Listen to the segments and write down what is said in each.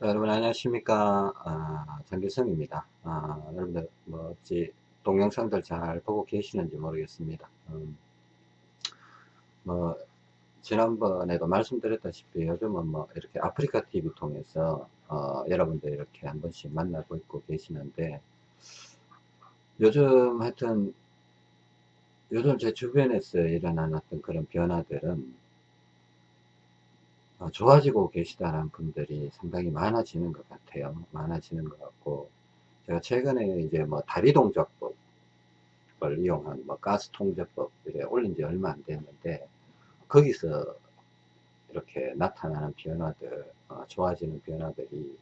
자, 여러분 안녕하십니까? 아, 장기성입니다. 아, 여러분들 뭐 어찌 동영상들 잘 보고 계시는지 모르겠습니다. 음, 뭐 지난번에도 말씀드렸다시피 요즘은 뭐 이렇게 아프리카 TV 통해서 어, 여러분들 이렇게 한 번씩 만나고 있고 계시는데 요즘 하여튼 요즘 제 주변에서 일어나는 어떤 그런 변화들은 어, 좋아지고 계시다는 분들이 상당히 많아지는 것 같아요. 많아지는 것 같고, 제가 최근에 이제 뭐 다리 동작법을 이용한 뭐 가스 통제법 이래 올린 지 얼마 안 됐는데, 거기서 이렇게 나타나는 변화들, 어, 좋아지는 변화들이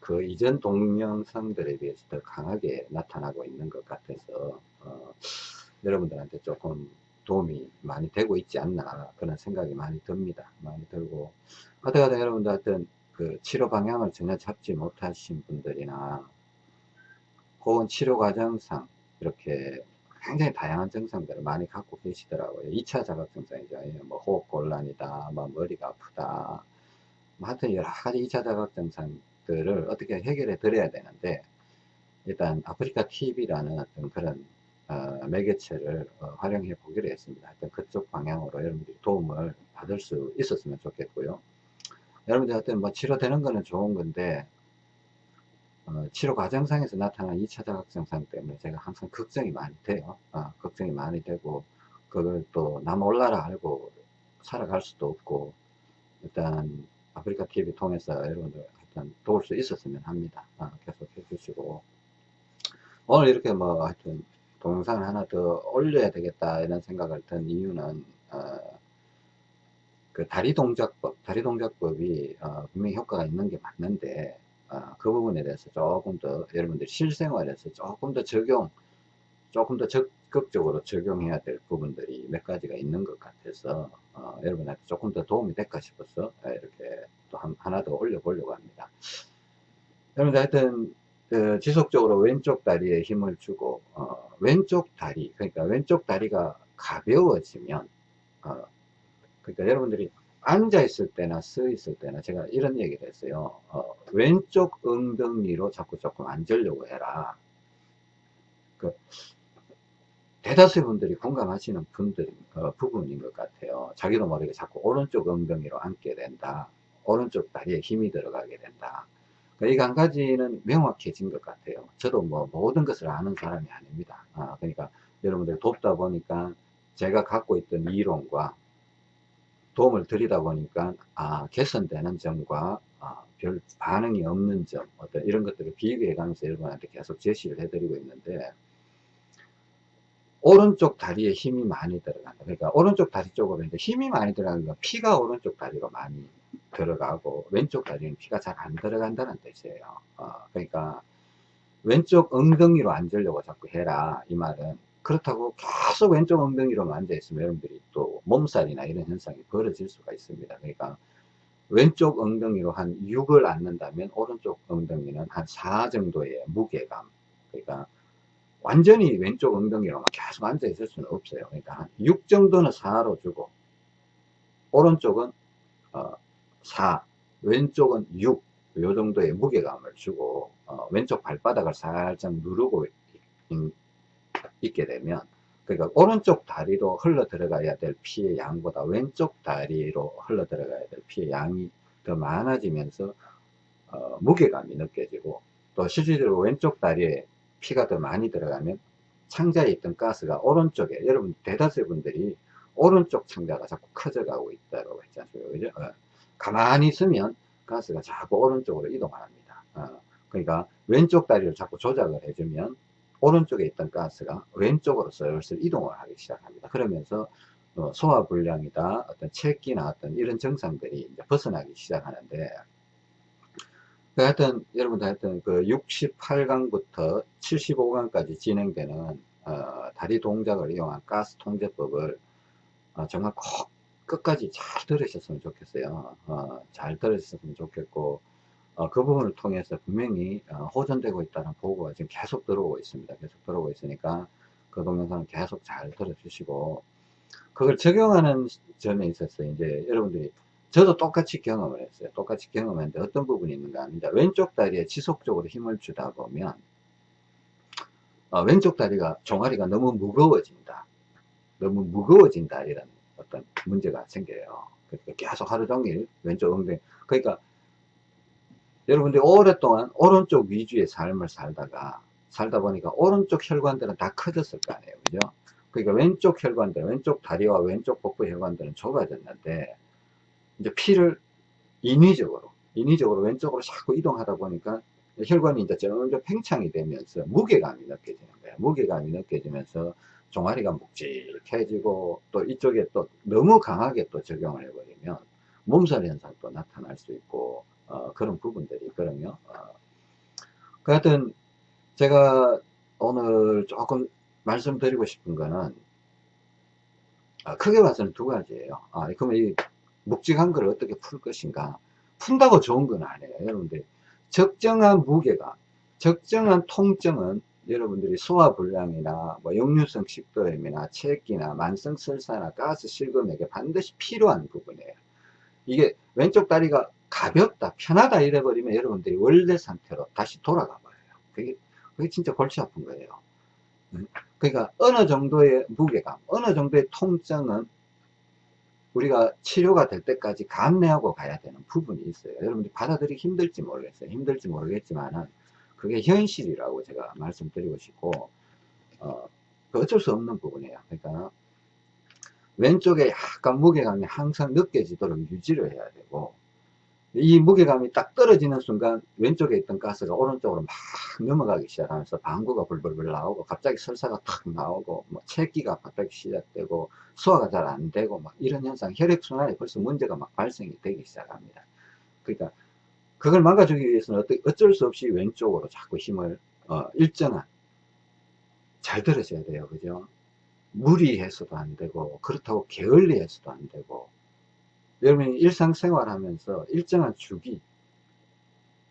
그 이전 동영상들에 비해서 더 강하게 나타나고 있는 것 같아서, 어, 여러분들한테 조금 도움이 많이 되고 있지 않나 그런 생각이 많이 듭니다. 많이 들고 어떻게든 여러분들 하여튼 그 치료 방향을 전혀 잡지 못하신 분들이나 혹은 치료 과정상 이렇게 굉장히 다양한 증상들을 많이 갖고 계시더라고요. 2차 자각 증상이죠. 예, 뭐 호흡 곤란이다, 뭐 머리가 아프다, 뭐 하여튼 여러 가지 2차 자각 증상들을 어떻게 해결해 드려야 되는데 일단 아프리카 TV라는 어떤 그런 어, 매개체를 어, 활용해 보기로 했습니다. 하여튼 그쪽 방향으로 여러분들이 도움을 받을 수 있었으면 좋겠고요. 여러분들 하여튼 뭐 치료되는 거는 좋은 건데 어, 치료 과정상에서 나타나는 2차 자각 증상 때문에 제가 항상 걱정이 많이 돼요. 어, 걱정이 많이 되고 그걸 또 남 올라라 알고 살아갈 수도 없고 일단 아프리카 TV 통해서 여러분들 하여튼 도울 수 있었으면 합니다. 어, 계속 해주시고 오늘 이렇게 뭐 하여튼 동영상을 하나 더 올려야 되겠다 이런 생각을 든 이유는 어, 그 다리 동작법, 다리 동작법이 어, 분명히 효과가 있는 게 맞는데 어, 그 부분에 대해서 조금 더 여러분들 실생활에서 조금 더 적용, 조금 더 적극적으로 적용해야 될 부분들이 몇 가지가 있는 것 같아서 어, 여러분한테 조금 더 도움이 될까 싶어서 이렇게 또 한, 하나 더 올려보려고 합니다. 여러분들 하여튼 그 지속적으로 왼쪽 다리에 힘을 주고 어, 왼쪽 다리 그러니까 왼쪽 다리가 가벼워지면 어, 그러니까 여러분들이 앉아 있을 때나 서 있을 때나 제가 이런 얘기를 했어요. 어, 왼쪽 엉덩이로 자꾸 조금 앉으려고 해라. 그 대다수의 분들이 공감하시는 분들 어, 부분인 것 같아요. 자기도 모르게 자꾸 오른쪽 엉덩이로 앉게 된다. 오른쪽 다리에 힘이 들어가게 된다 그러니까 이한 가지는 명확해진 것 같아요. 저도 뭐 모든 것을 아는 사람이 아닙니다. 아, 그러니까 여러분들 돕다 보니까 제가 갖고 있던 이론과 도움을 드리다 보니까 아, 개선되는 점과 아, 별 반응이 없는 점 어떤 이런 것들을 비교해 가면서 여러분한테 계속 제시를 해드리고 있는데 오른쪽 다리에 힘이 많이 들어간다. 그러니까 오른쪽 다리 쪽으로 힘이 많이 들어가니까 피가 오른쪽 다리로 많이 들어가고 왼쪽 다리는 피가 잘 안 들어간다는 뜻이에요. 어, 그러니까 왼쪽 엉덩이로 앉으려고 자꾸 해라 이 말은 그렇다고 계속 왼쪽 엉덩이로 앉아 있으면 여러분들이 또 몸살이나 이런 현상이 벌어질 수가 있습니다. 그러니까 왼쪽 엉덩이로 한 6을 앉는다면 오른쪽 엉덩이는 한 4 정도의 무게감 그러니까 완전히 왼쪽 엉덩이로만 계속 앉아 있을 수는 없어요. 그러니까 한 6 정도는 4로 주고 오른쪽은 어, 4 왼쪽은 6 요 정도의 무게감을 주고 어, 왼쪽 발바닥을 살짝 누르고 있, 게 되면 그러니까 오른쪽 다리로 흘러 들어가야 될 피의 양보다 왼쪽 다리로 흘러 들어가야 될 피의 양이 더 많아지면서 어, 무게감이 느껴지고 또 실질적으로 왼쪽 다리에 피가 더 많이 들어가면 창자에 있던 가스가 오른쪽에 여러분 대다수 분들이 오른쪽 창자가 자꾸 커져가고 있다고 않습니까 그죠? 어. 가만히 있으면 가스가 자꾸 오른쪽으로 이동합니다. 어, 그러니까 왼쪽 다리를 자꾸 조작을 해주면 오른쪽에 있던 가스가 왼쪽으로 슬슬 이동을 하기 시작합니다. 그러면서 어, 소화불량이다, 어떤 체기나 어떤 이런 증상들이 이제 벗어나기 시작하는데, 그 하여튼, 여러분들 하여튼 그 68강부터 75강까지 진행되는, 어, 다리 동작을 이용한 가스 통제법을 어, 정말 꼭 끝까지 잘 들으셨으면 좋겠어요. 어, 잘 들으셨으면 좋겠고, 어, 그 부분을 통해서 분명히 어, 호전되고 있다는 보고가 지금 계속 들어오고 있습니다. 계속 들어오고 있으니까 그 동영상을 계속 잘 들어주시고, 그걸 적용하는 점에 있어서 이제 여러분들이 저도 똑같이 경험을 했어요. 똑같이 경험했는데 어떤 부분이 있는가 하면 왼쪽 다리에 지속적으로 힘을 주다 보면 어, 왼쪽 다리가 종아리가 너무 무거워진다. 너무 무거워진다 이런 어떤 문제가 생겨요. 계속 하루 종일 왼쪽 엉덩이 그러니까 여러분들이 오랫동안 오른쪽 위주의 삶을 살다가 살다 보니까 오른쪽 혈관들은 다 커졌을 거 아니에요. 그죠? 그러니까 왼쪽 혈관들, 왼쪽 다리와 왼쪽 복부 혈관들은 좁아졌는데 이제 피를 인위적으로 인위적으로 왼쪽으로 자꾸 이동하다 보니까 혈관이 이제 점점 팽창이 되면서 무게감이 느껴지는 거예요. 무게감이 느껴지면서 종아리가 묵직해지고 또 이쪽에 또 너무 강하게 또 적용을 해버리면 몸살 현상도 나타날 수 있고 어, 그런 부분들이 있거든요. 어. 그 하여튼 제가 오늘 조금 말씀드리고 싶은 거는 아, 크게 봐서는 두 가지예요. 아, 그러면 이 묵직한 걸 어떻게 풀 것인가 푼다고 좋은 건 아니에요. 여러분들 적정한 무게가 적정한 통증은 여러분들이 소화불량이나 뭐 역류성 식도염이나 체기나 만성 설사나 가스 실금에게 반드시 필요한 부분이에요. 이게 왼쪽 다리가 가볍다, 편하다 이래버리면 여러분들이 원래 상태로 다시 돌아가 버려요. 그게, 그게 진짜 골치 아픈 거예요. 음? 그러니까 어느 정도의 무게감, 어느 정도의 통증은 우리가 치료가 될 때까지 감내하고 가야 되는 부분이 있어요. 여러분들 받아들이기 힘들지 모르겠어요. 힘들지 모르겠지만은 그게 현실이라고 제가 말씀드리고 싶고 어, 그 어쩔 수 없는 부분이에요. 그러니까 왼쪽에 약간 무게감이 항상 느껴지도록 유지를 해야 되고 이 무게감이 딱 떨어지는 순간 왼쪽에 있던 가스가 오른쪽으로 막 넘어가기 시작하면서 방구가 불불불 나오고 갑자기 설사가 탁 나오고 뭐 체기가 갑자기 시작되고 소화가 잘 안 되고 막 이런 현상 혈액순환에 벌써 문제가 막 발생이 되기 시작합니다 그러니까 그걸 막아주기 위해서는 어쩔 수 없이 왼쪽으로 자꾸 힘을 어, 일정한 잘 들으셔야 돼요. 그죠? 무리해서도 안 되고 그렇다고 게을리해서도 안 되고. 여러분이 일상생활 하면서 일정한 주기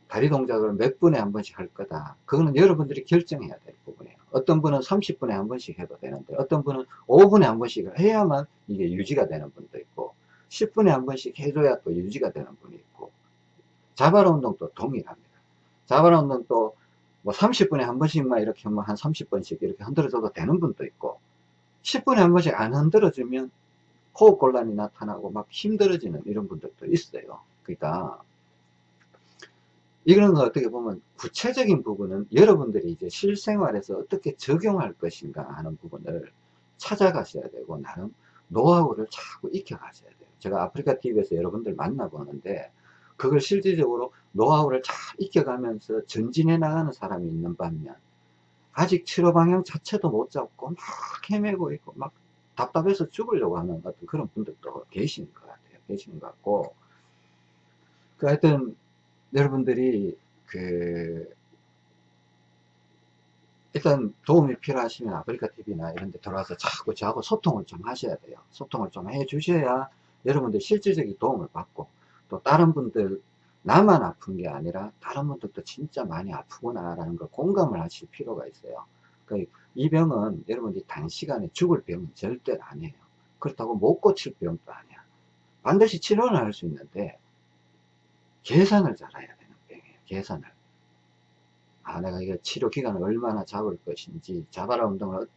다리 동작을 몇 분에 한 번씩 할 거다. 그거는 여러분들이 결정해야 될 부분이에요. 어떤 분은 30분에 한 번씩 해도 되는데 어떤 분은 5분에 한 번씩 해야만 이게 유지가 되는 분도 있고 10분에 한 번씩 해줘야 또 유지가 되는 분이 있고 자바라 운동도 동일합니다 자바라 운동도 뭐 30분에 한 번씩만 이렇게 하면 한 30번씩 이렇게 흔들어줘도 되는 분도 있고 10분에 한 번씩 안 흔들어주면 호흡곤란이 나타나고 막 힘들어지는 이런 분들도 있어요. 그러니까 이런 거 어떻게 보면 구체적인 부분은 여러분들이 이제 실생활에서 어떻게 적용할 것인가 하는 부분을 찾아가셔야 되고 나름 노하우를 자꾸 익혀가셔야 돼요. 제가 아프리카 TV에서 여러분들 만나보는데 그걸 실질적으로 노하우를 잘 익혀가면서 전진해 나가는 사람이 있는 반면 아직 치료 방향 자체도 못 잡고 막 헤매고 있고 막 답답해서 죽으려고 하는 어떤 그런 분들도 계시는 것 같아요. 계시는 것 같고. 그 하여튼, 여러분들이 그, 일단 도움이 필요하시면 아프리카 TV나 이런 데 들어와서 자꾸 저하고 소통을 좀 하셔야 돼요. 소통을 좀 해 주셔야 여러분들 실질적인 도움을 받고 또 다른 분들 나만 아픈 게 아니라 다른 분들도 진짜 많이 아프구나 라는 걸 공감을 하실 필요가 있어요. 그러니까 이 병은 여러분들이 단시간에 죽을 병은 절대 아니에요. 그렇다고 못 고칠 병도 아니야. 반드시 치료는 할 수 있는데 계산을 잘해야 되는 병이에요. 계산을. 아 내가 이게 치료 기간을 얼마나 잡을 것인지 자바라 운동을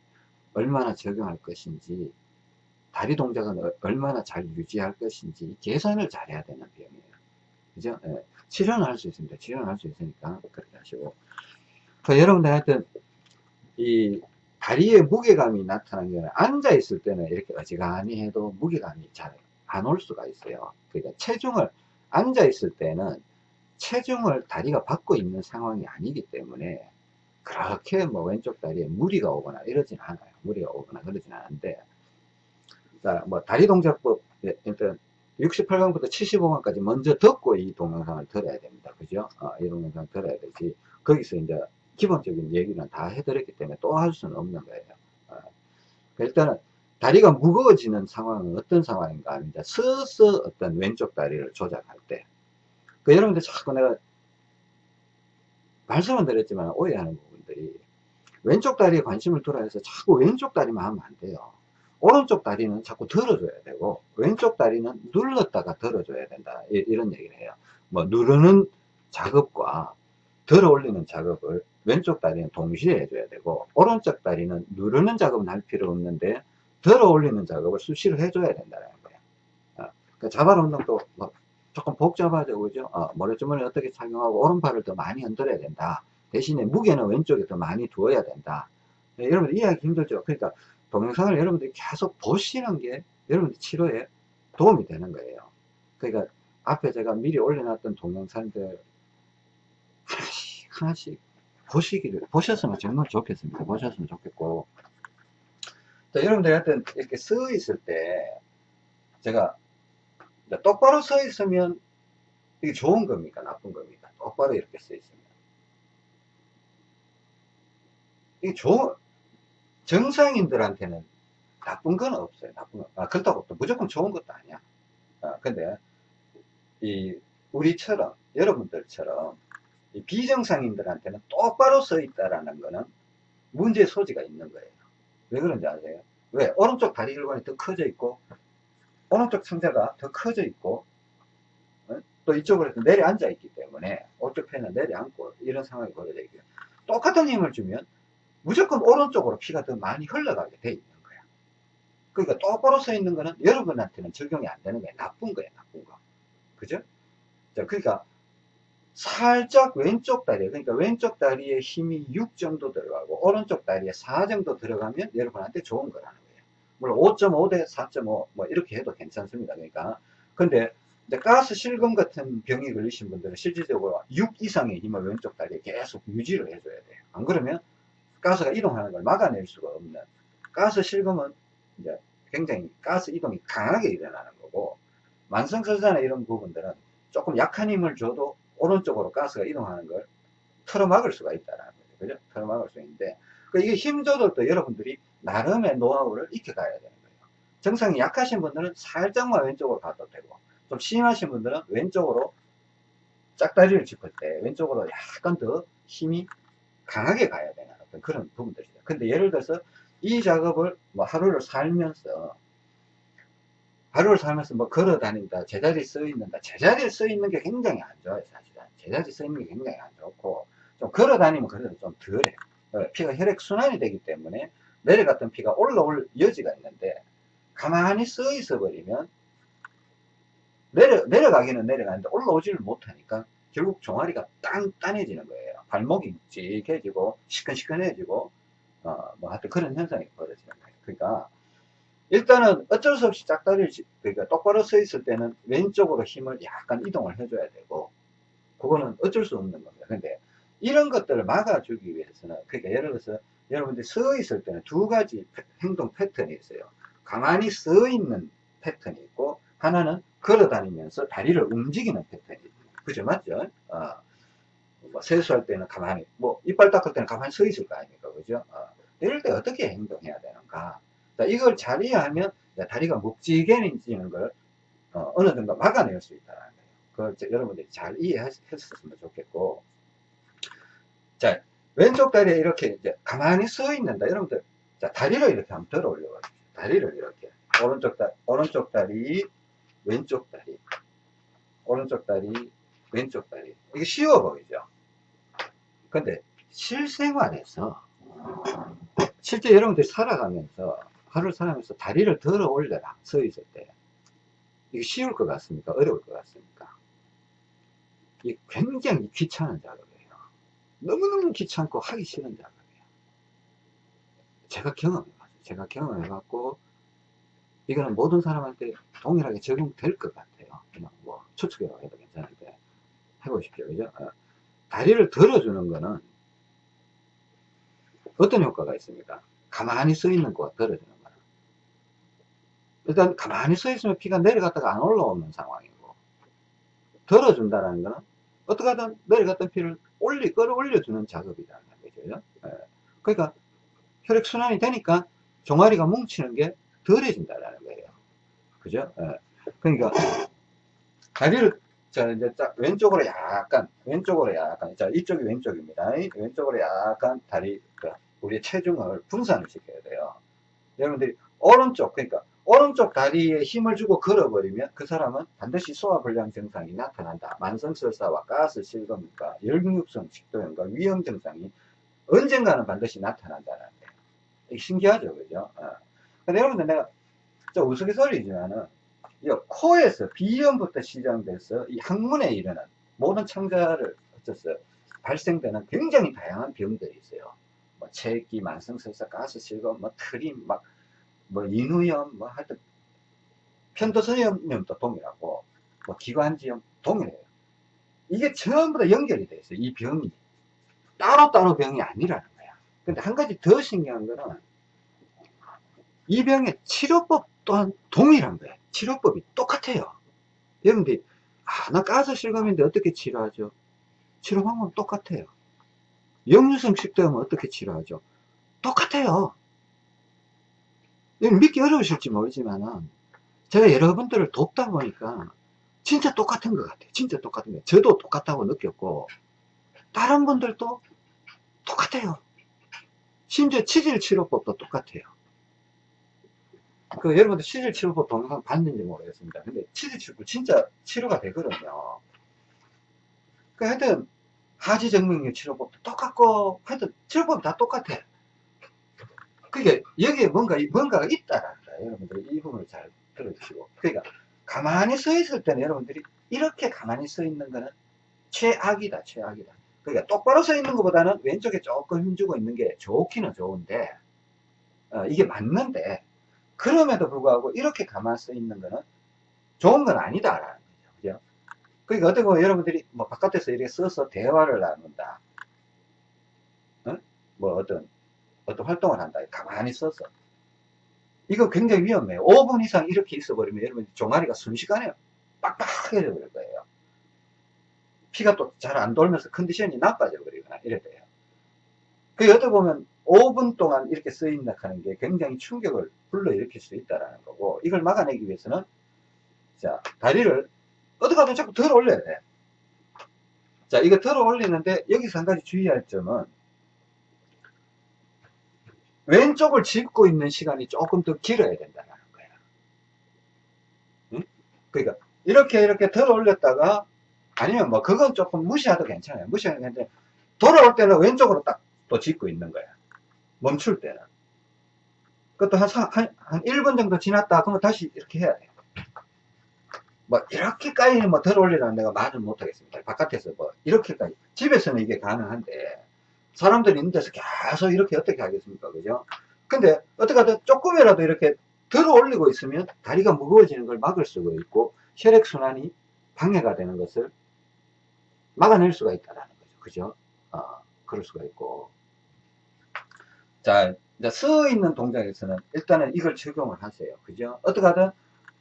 얼마나 적용할 것인지 다리 동작은 얼마나 잘 유지할 것인지 계산을 잘 해야 되는 병이에요. 그죠? 예. 치료는 할수 있습니다. 치료는 할수 있으니까 그렇게 하시고. 그 여러분들 하여튼 이 다리에 무게감이 나타나는 게 앉아 있을 때는 이렇게 어지간히 해도 무게감이 잘 안 올 수가 있어요. 그러니까 체중을 앉아 있을 때는 체중을 다리가 받고 있는 상황이 아니기 때문에 그렇게 뭐 왼쪽 다리에 무리가 오거나 이러진 않아요. 무리가 오거나 그러진 않은데 자, 뭐 다리 동작법 일단 68강부터 75강까지 먼저 듣고 이 동영상을 들어야 됩니다. 그죠? 어, 이 동영상 들어야 되지. 거기서 이제 기본적인 얘기는 다 해드렸기 때문에 또 할 수는 없는 거예요. 어. 일단은 다리가 무거워지는 상황은 어떤 상황인가 이제 서서 어떤 왼쪽 다리를 조작할 때. 그 여러분들 자꾸 내가 말씀은 드렸지만 오해하는 부분들이 왼쪽 다리에 관심을 돌아해서 자꾸 왼쪽 다리만 하면 안 돼요. 오른쪽 다리는 자꾸 들어줘야 되고 왼쪽 다리는 눌렀다가 들어줘야 된다. 이, 런 얘기를 해요. 뭐 누르는 작업과 들어 올리는 작업을 왼쪽 다리는 동시에 해줘야 되고 오른쪽 다리는 누르는 작업은 할 필요 없는데 들어 올리는 작업을 수시로 해줘야 된다는 거예요. 어, 그 자발 운동도 뭐 조금 복잡하죠 그죠? 어, 모래주머니 어떻게 착용하고 오른팔을 더 많이 흔들어야 된다. 대신에 무게는 왼쪽에 더 많이 두어야 된다. 네, 여러분들 이해하기 힘들죠. 그러니까 동영상을 여러분들이 계속 보시는 게 여러분들 치료에 도움이 되는 거예요. 그러니까 앞에 제가 미리 올려놨던 동영상들 하나씩 하나씩 보시기를 보셨으면 정말 좋겠습니다. 보셨으면 좋겠고. 자, 여러분들이 하여튼 이렇게 서 있을 때 제가 똑바로 서 있으면 이게 좋은 겁니까? 나쁜 겁니까? 똑바로 이렇게 서 있으면. 이게 좋은 정상인들한테는 나쁜 건 없어요 나쁜 건 아, 그렇다고 또 무조건 좋은 것도 아니야 아, 근데 이 우리처럼 여러분들처럼 비정상인들한테는 똑바로 서 있다라는 거는 문제의 소지가 있는 거예요. 왜 그런지 아세요? 왜? 오른쪽 다리 혈관이 더 커져 있고, 오른쪽 상자가 더 커져 있고, 어? 또 이쪽으로 내려앉아 있기 때문에, 오른쪽 편은 내려앉고, 이런 상황이 벌어져 있고요. 똑같은 힘을 주면, 무조건 오른쪽으로 피가 더 많이 흘러가게 돼 있는 거야. 그러니까 똑바로 서 있는 거는 여러분한테는 적용이 안 되는 게 나쁜 거예요, 나쁜 거. 그죠? 자, 그러니까, 살짝 왼쪽 다리 그러니까 왼쪽 다리에 힘이 6 정도 들어가고 오른쪽 다리에 4 정도 들어가면 여러분한테 좋은 거라는 거예요 물론 5.5 대 4.5 뭐 이렇게 해도 괜찮습니다 그러니까 근데 가스 실금 같은 병이 걸리신 분들은 실질적으로 6 이상의 힘을 왼쪽 다리에 계속 유지를 해줘야 돼요 안 그러면 가스가 이동하는 걸 막아낼 수가 없는 가스 실금은 이제 굉장히 가스 이동이 강하게 일어나는 거고 만성설사나 이런 부분들은 조금 약한 힘을 줘도 오른쪽으로 가스가 이동하는 걸 틀어막을 수가 있다는 거죠. 그죠? 틀어막을 수 있는데, 그 이게 힘 조절도 여러분들이 나름의 노하우를 익혀가야 되는 거예요. 정상이 약하신 분들은 살짝만 왼쪽으로 가도 되고, 좀 심하신 분들은 왼쪽으로 짝다리를 짚을 때 왼쪽으로 약간 더 힘이 강하게 가야 되는 어떤 그런 부분들이죠. 근데 예를 들어서 이 작업을 뭐 하루를 살면서 하루를 살면서 뭐 걸어 다닌다, 제자리에 써 있는다. 제자리에 써 있는 게 굉장히 안 좋아요, 사실은. 제자리에 써 있는 게 굉장히 안 좋고, 좀 걸어 다니면 그래도 좀 덜해. 어, 피가 혈액순환이 되기 때문에 내려갔던 피가 올라올 여지가 있는데, 가만히 써 있어 버리면, 내려, 내려가기는 내려가는데 올라오지를 못하니까 결국 종아리가 단단해지는 거예요. 발목이 묵직해지고, 시큰시큰해지고, 어, 뭐 하여튼 그런 현상이 벌어지는 거예요. 그러니까, 일단은 어쩔 수 없이 짝다리를 그러니까 똑바로 서 있을 때는 왼쪽으로 힘을 약간 이동을 해줘야 되고 그거는 어쩔 수 없는 겁니다. 근데 이런 것들을 막아주기 위해서는 그러니까 예를 들어서 여러분들이 서 있을 때는 두 가지 행동 패턴이 있어요. 가만히 서 있는 패턴이 있고 하나는 걸어 다니면서 다리를 움직이는 패턴이 있는 그죠 맞죠? 어, 뭐 세수할 때는 가만히 뭐 이빨 닦을 때는 가만히 서 있을 거 아닙니까 그죠? 어, 이럴 때 어떻게 행동해야 되는가 자, 이걸 잘 이해하면 다리가 묵직해지는 걸 어, 느 정도 막아낼 수 있다는 거예요. 그걸 여러분들이 잘 이해했었으면 좋겠고. 자, 왼쪽 다리에 이렇게 이제 가만히 서 있는다. 여러분들, 자, 다리를 이렇게 한번 들어 올려봐 주세요. 다리를 이렇게. 오른쪽 다리, 오른쪽 다리, 왼쪽 다리. 오른쪽 다리, 왼쪽 다리. 이게 쉬워 보이죠? 근데 실생활에서 실제 여러분들이 살아가면서 하루를 살아면서 다리를 들어 올려라 서 있을 때. 이게 쉬울 것 같습니까? 어려울 것 같습니까? 이 굉장히 귀찮은 작업이에요. 너무너무 귀찮고 하기 싫은 작업이에요. 제가 경험해봤어요. 제가 경험해봤고 이거는 모든 사람한테 동일하게 적용될 것 같아요. 그냥 뭐 해도 괜찮은데 해보십시오. 그죠? 어. 다리를 들어주는 거는 어떤 효과가 있습니까? 가만히 서 있는 거와 떨어지는 일단 가만히 서 있으면 피가 내려갔다가 안 올라오는 상황이고 덜어준다는 거는 어떻게 하든 내려갔던 피를 올리 끌어올려주는 작업이라는 거죠. 예. 그러니까 혈액순환이 되니까 종아리가 뭉치는 게 덜해진다는 거예요. 그죠? 예. 그러니까 다리를 자 이제 왼쪽으로 약간 왼쪽으로 약간 자 이쪽이 왼쪽입니다 왼쪽으로 약간 다리 그 우리의 체중을 분산을 시켜야 돼요 여러분들이 오른쪽, 그러니까 오른쪽 다리에 힘을 주고 걸어버리면 그 사람은 반드시 소화불량 증상이 나타난다. 만성설사와 가스 실금과 열근육성 식도염과 위험 증상이 언젠가는 반드시 나타난다는 거예요. 신기하죠, 그죠? 어. 근데 여러분들 내가 좀 우스갯소리지만은 이 코에서 비염부터 시작돼서 이 항문에 이르는 모든 창자를 어쩌어요 발생되는 굉장히 다양한 병들이 있어요. 뭐 체기, 만성설사, 가스실금, 뭐 트림, 막 뭐 인후염, 뭐 하여튼 편도선염도 동일하고 뭐 기관지염 동일해요. 이게 전부 다 연결이 돼 있어요. 이 병이 따로따로 병이 아니라는 거야. 근데 한 가지 더 신기한 거는 이 병의 치료법 또한 동일한 거예요. 치료법이 똑같아요. 여러분들이 아, 나 가스 실감인데 어떻게 치료하죠? 치료 방법은 똑같아요. 역류성 식도염은 어떻게 치료하죠? 똑같아요. 믿기 어려우실지 모르지만은 제가 여러분들을 돕다 보니까 진짜 똑같은 것 같아요. 진짜 똑같은 거예요. 저도 똑같다고 느꼈고 다른 분들도 똑같아요. 심지어 치질 치료법도 똑같아요. 그 여러분들 치질 치료법 동영상 봤는지 모르겠습니다. 근데 치질 치료법 진짜 치료가 되거든요. 그 하여튼 하지 정맥류 치료법도 똑같고 하여튼 치료법 다 똑같아. 그게 여기에 뭔가 뭔가가 거예요. 여러분들 이 부분을 잘 들어주시고. 그러니까 가만히 서 있을 때는 여러분들이 이렇게 가만히 서 있는 거는 최악이다, 최악이다. 그러니까 똑바로 서 있는 것보다는 왼쪽에 조금 힘주고 있는 게 좋기는 좋은데 어, 이게 맞는데 그럼에도 불구하고 이렇게 가만히 서 있는 거는 좋은 건 아니다라는 거죠. 그죠? 그러니까 어떻게 보면 여러분들이 뭐 바깥에서 이렇게 써서 대화를 나눈다. 어? 뭐 어떤, 어떤 활동을 한다. 가만히 써서. 이거 굉장히 위험해요. 5분 이상 이렇게 있어버리면 여러분 종아리가 순식간에 빡빡해져 버릴 거예요. 피가 또 잘 안 돌면서 컨디션이 나빠져 버리거나 이래 돼요. 그 어떻게 보면 5분 동안 이렇게 쓰인다 하는 게 굉장히 충격을 불러일으킬 수 있다는 거고 이걸 막아내기 위해서는 자 다리를 어떻게 하든 자꾸 들어 올려야 돼. 자 이거 들어 올리는데 여기서 한 가지 주의할 점은 왼쪽을 짚고 있는 시간이 조금 더 길어야 된다는 거야. 응? 그러니까 이렇게 이렇게 들어 올렸다가 아니면 뭐 그건 조금 무시해도 괜찮아요. 무시해도 괜찮은데 돌아올 때는 왼쪽으로 딱 또 짚고 있는 거야. 멈출 때는. 그것도 한, 한, 한 1분 정도 지났다 그러면 다시 이렇게 해야 돼요. 뭐, 이렇게까지는 뭐, 덜 올리라는 내가 말을 못하겠습니다. 바깥에서 뭐, 이렇게까지. 집에서는 이게 가능한데, 사람들이 있는 데서 계속 이렇게 어떻게 하겠습니까? 그죠? 근데, 어떻게 하든 조금이라도 이렇게 들어 올리고 있으면 다리가 무거워지는 걸 막을 수가 있고, 혈액순환이 방해가 되는 것을 막아낼 수가 있다는 거죠. 그죠? 어, 그럴 수가 있고. 자, 이제 서 있는 동작에서는 일단은 이걸 적용을 하세요. 그죠? 어떻게 하든,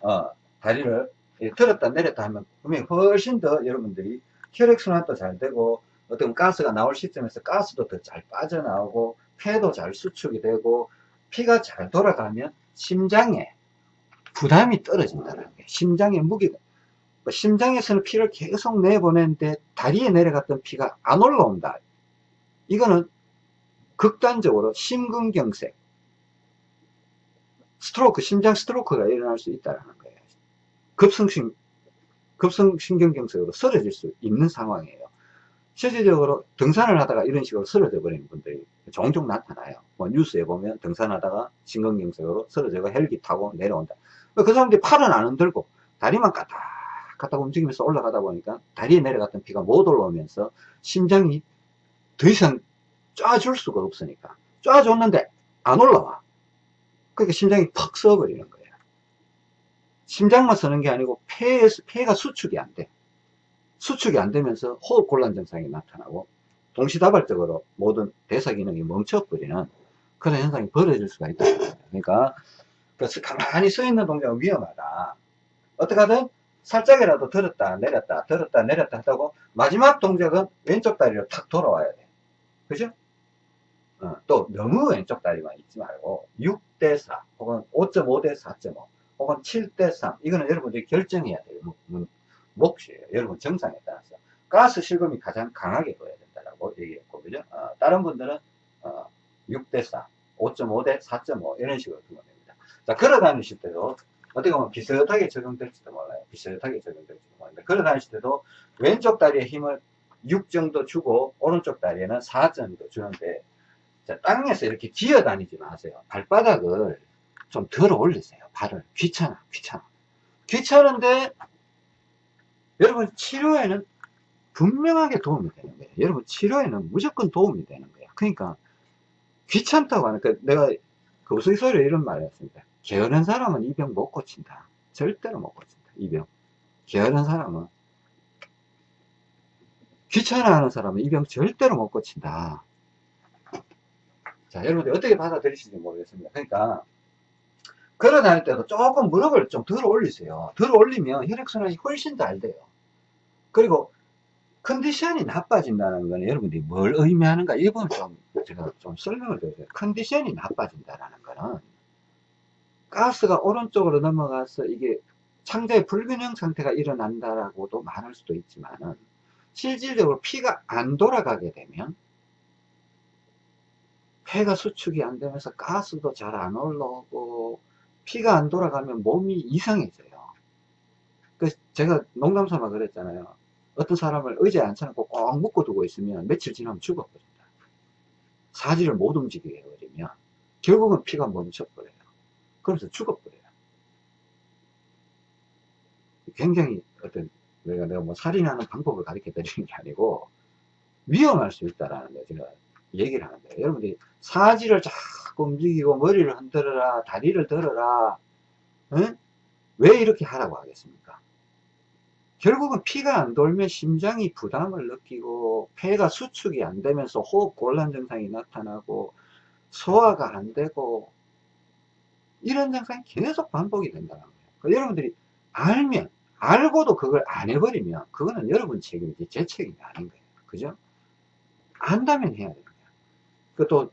어, 다리를 들었다 내렸다 하면 분명히 훨씬 더 여러분들이 혈액순환도 잘 되고, 어떤 가스가 나올 시점에서 가스도 더 잘 빠져나오고, 폐도 잘 수축이 되고, 피가 잘 돌아가면 심장에 부담이 떨어진다는 거예요. 심장의 무게가. 뭐 심장에서는 피를 계속 내보내는데 다리에 내려갔던 피가 안 올라온다. 이거는 극단적으로 심근경색, 스트로크, 심장 스트로크가 일어날 수 있다는 거예요. 급성심, 급성신경경색으로 쓰러질 수 있는 상황이에요. 실질적으로 등산을 하다가 이런 식으로 쓰러져 버리는 분들이 종종 나타나요. 뭐 뉴스에 보면 등산하다가 심근경색으로 쓰러져가 헬기 타고 내려온다. 그 사람들이 팔은 안 흔들고 다리만 까딱까딱 움직이면서 올라가다 보니까 다리에 내려갔던 피가 못 올라오면서 심장이 더 이상 쏴줄 수가 없으니까. 쏴줬는데 안 올라와. 그러니까 심장이 퍽 써버리는 거예요. 심장만 서는 게 아니고 폐에서 폐가 수축이 안돼. 수축이 안 되면서 호흡 곤란 증상이 나타나고 동시다발적으로 모든 대사 기능이 멈춰버리는 그런 현상이 벌어질 수가 있다. 그러니까 그래서 가만히 서 있는 동작은 위험하다. 어떻게 하든 살짝이라도 들었다 내렸다 들었다 내렸다 하다고 마지막 동작은 왼쪽 다리로 탁 돌아와야 돼. 그죠? 어, 또 너무 왼쪽 다리만 있지 말고 6대4 혹은 5.5대 4.5 혹은 7대3 이거는 여러분들이 결정해야 돼요 목, 몫이에요 여러분 정상에 따라서 가스 실금이 가장 강하게 보여야 된다고 얘기했고 그죠 어, 다른 분들은 어, 6대4 5.5대 4.5 이런 식으로 두면 됩니다 자, 걸어 다니실 때도 어떻게 보면 비슷하게 적용될지도 몰라요. 비슷하게 적용될지도 몰라요. 걸어 다니실 때도 왼쪽 다리에 힘을 6 정도 주고 오른쪽 다리에는 4 정도 주는데 자, 땅에서 이렇게 기어 다니지 마세요. 발바닥을 좀 들어 올리세요. 발을. 귀찮아, 귀찮아. 귀찮은데 여러분 치료에는 분명하게 도움이 되는 거예요. 여러분 치료에는 무조건 도움이 되는 거예요. 그러니까 귀찮다고 하니까 그 내가 그 우스갯소리로 이런 말을 했습니다. 게으른 사람은 이 병 못 고친다. 절대로 못 고친다. 이 병. 게으른 사람은 귀찮아하는 사람은 이 병 절대로 못 고친다. 자, 여러분들 어떻게 받아들이시는지 모르겠습니다. 그러니까 걸어 다닐 때도 조금 무릎을 좀 들어 올리세요. 들어 올리면 혈액순환이 훨씬 잘 돼요. 그리고 컨디션이 나빠진다는 건 여러분들이 뭘 의미하는가 이 부분 좀 제가 좀 설명을 드려요. 컨디션이 나빠진다는 거는 가스가 오른쪽으로 넘어가서 이게 창자의 불균형 상태가 일어난다라고도 말할 수도 있지만은 실질적으로 피가 안 돌아가게 되면 폐가 수축이 안 되면서 가스도 잘 안 올라오고 피가 안 돌아가면 몸이 이상해져요. 그 제가 농담삼아 그랬잖아요. 어떤 사람을 의자에 앉혀놓고 꼭 묶어두고 있으면 며칠 지나면 죽어버린다. 사지를 못 움직이게 해버리면 결국은 피가 멈춰버려요. 그러면서 죽어버려요. 굉장히 어떤 내가 내가 뭐 살인하는 방법을 가르쳐 드리는 게 아니고 위험할 수 있다라는 거 제가 얘기를 하는 거예요. 여러분들이 사지를 자꾸 움직이고 머리를 흔들어라 다리를 들어라 응? 왜 이렇게 하라고 하겠습니까? 결국은 피가 안 돌면 심장이 부담을 느끼고 폐가 수축이 안 되면서 호흡 곤란 증상이 나타나고 소화가 안 되고 이런 증상이 계속 반복이 된다는 거예요. 그러니까 여러분들이 알면 알고도 그걸 안 해버리면 그거는 여러분 책임이지 제 책임이 아닌 거예요. 그죠? 안다면 해야 돼요. 그것도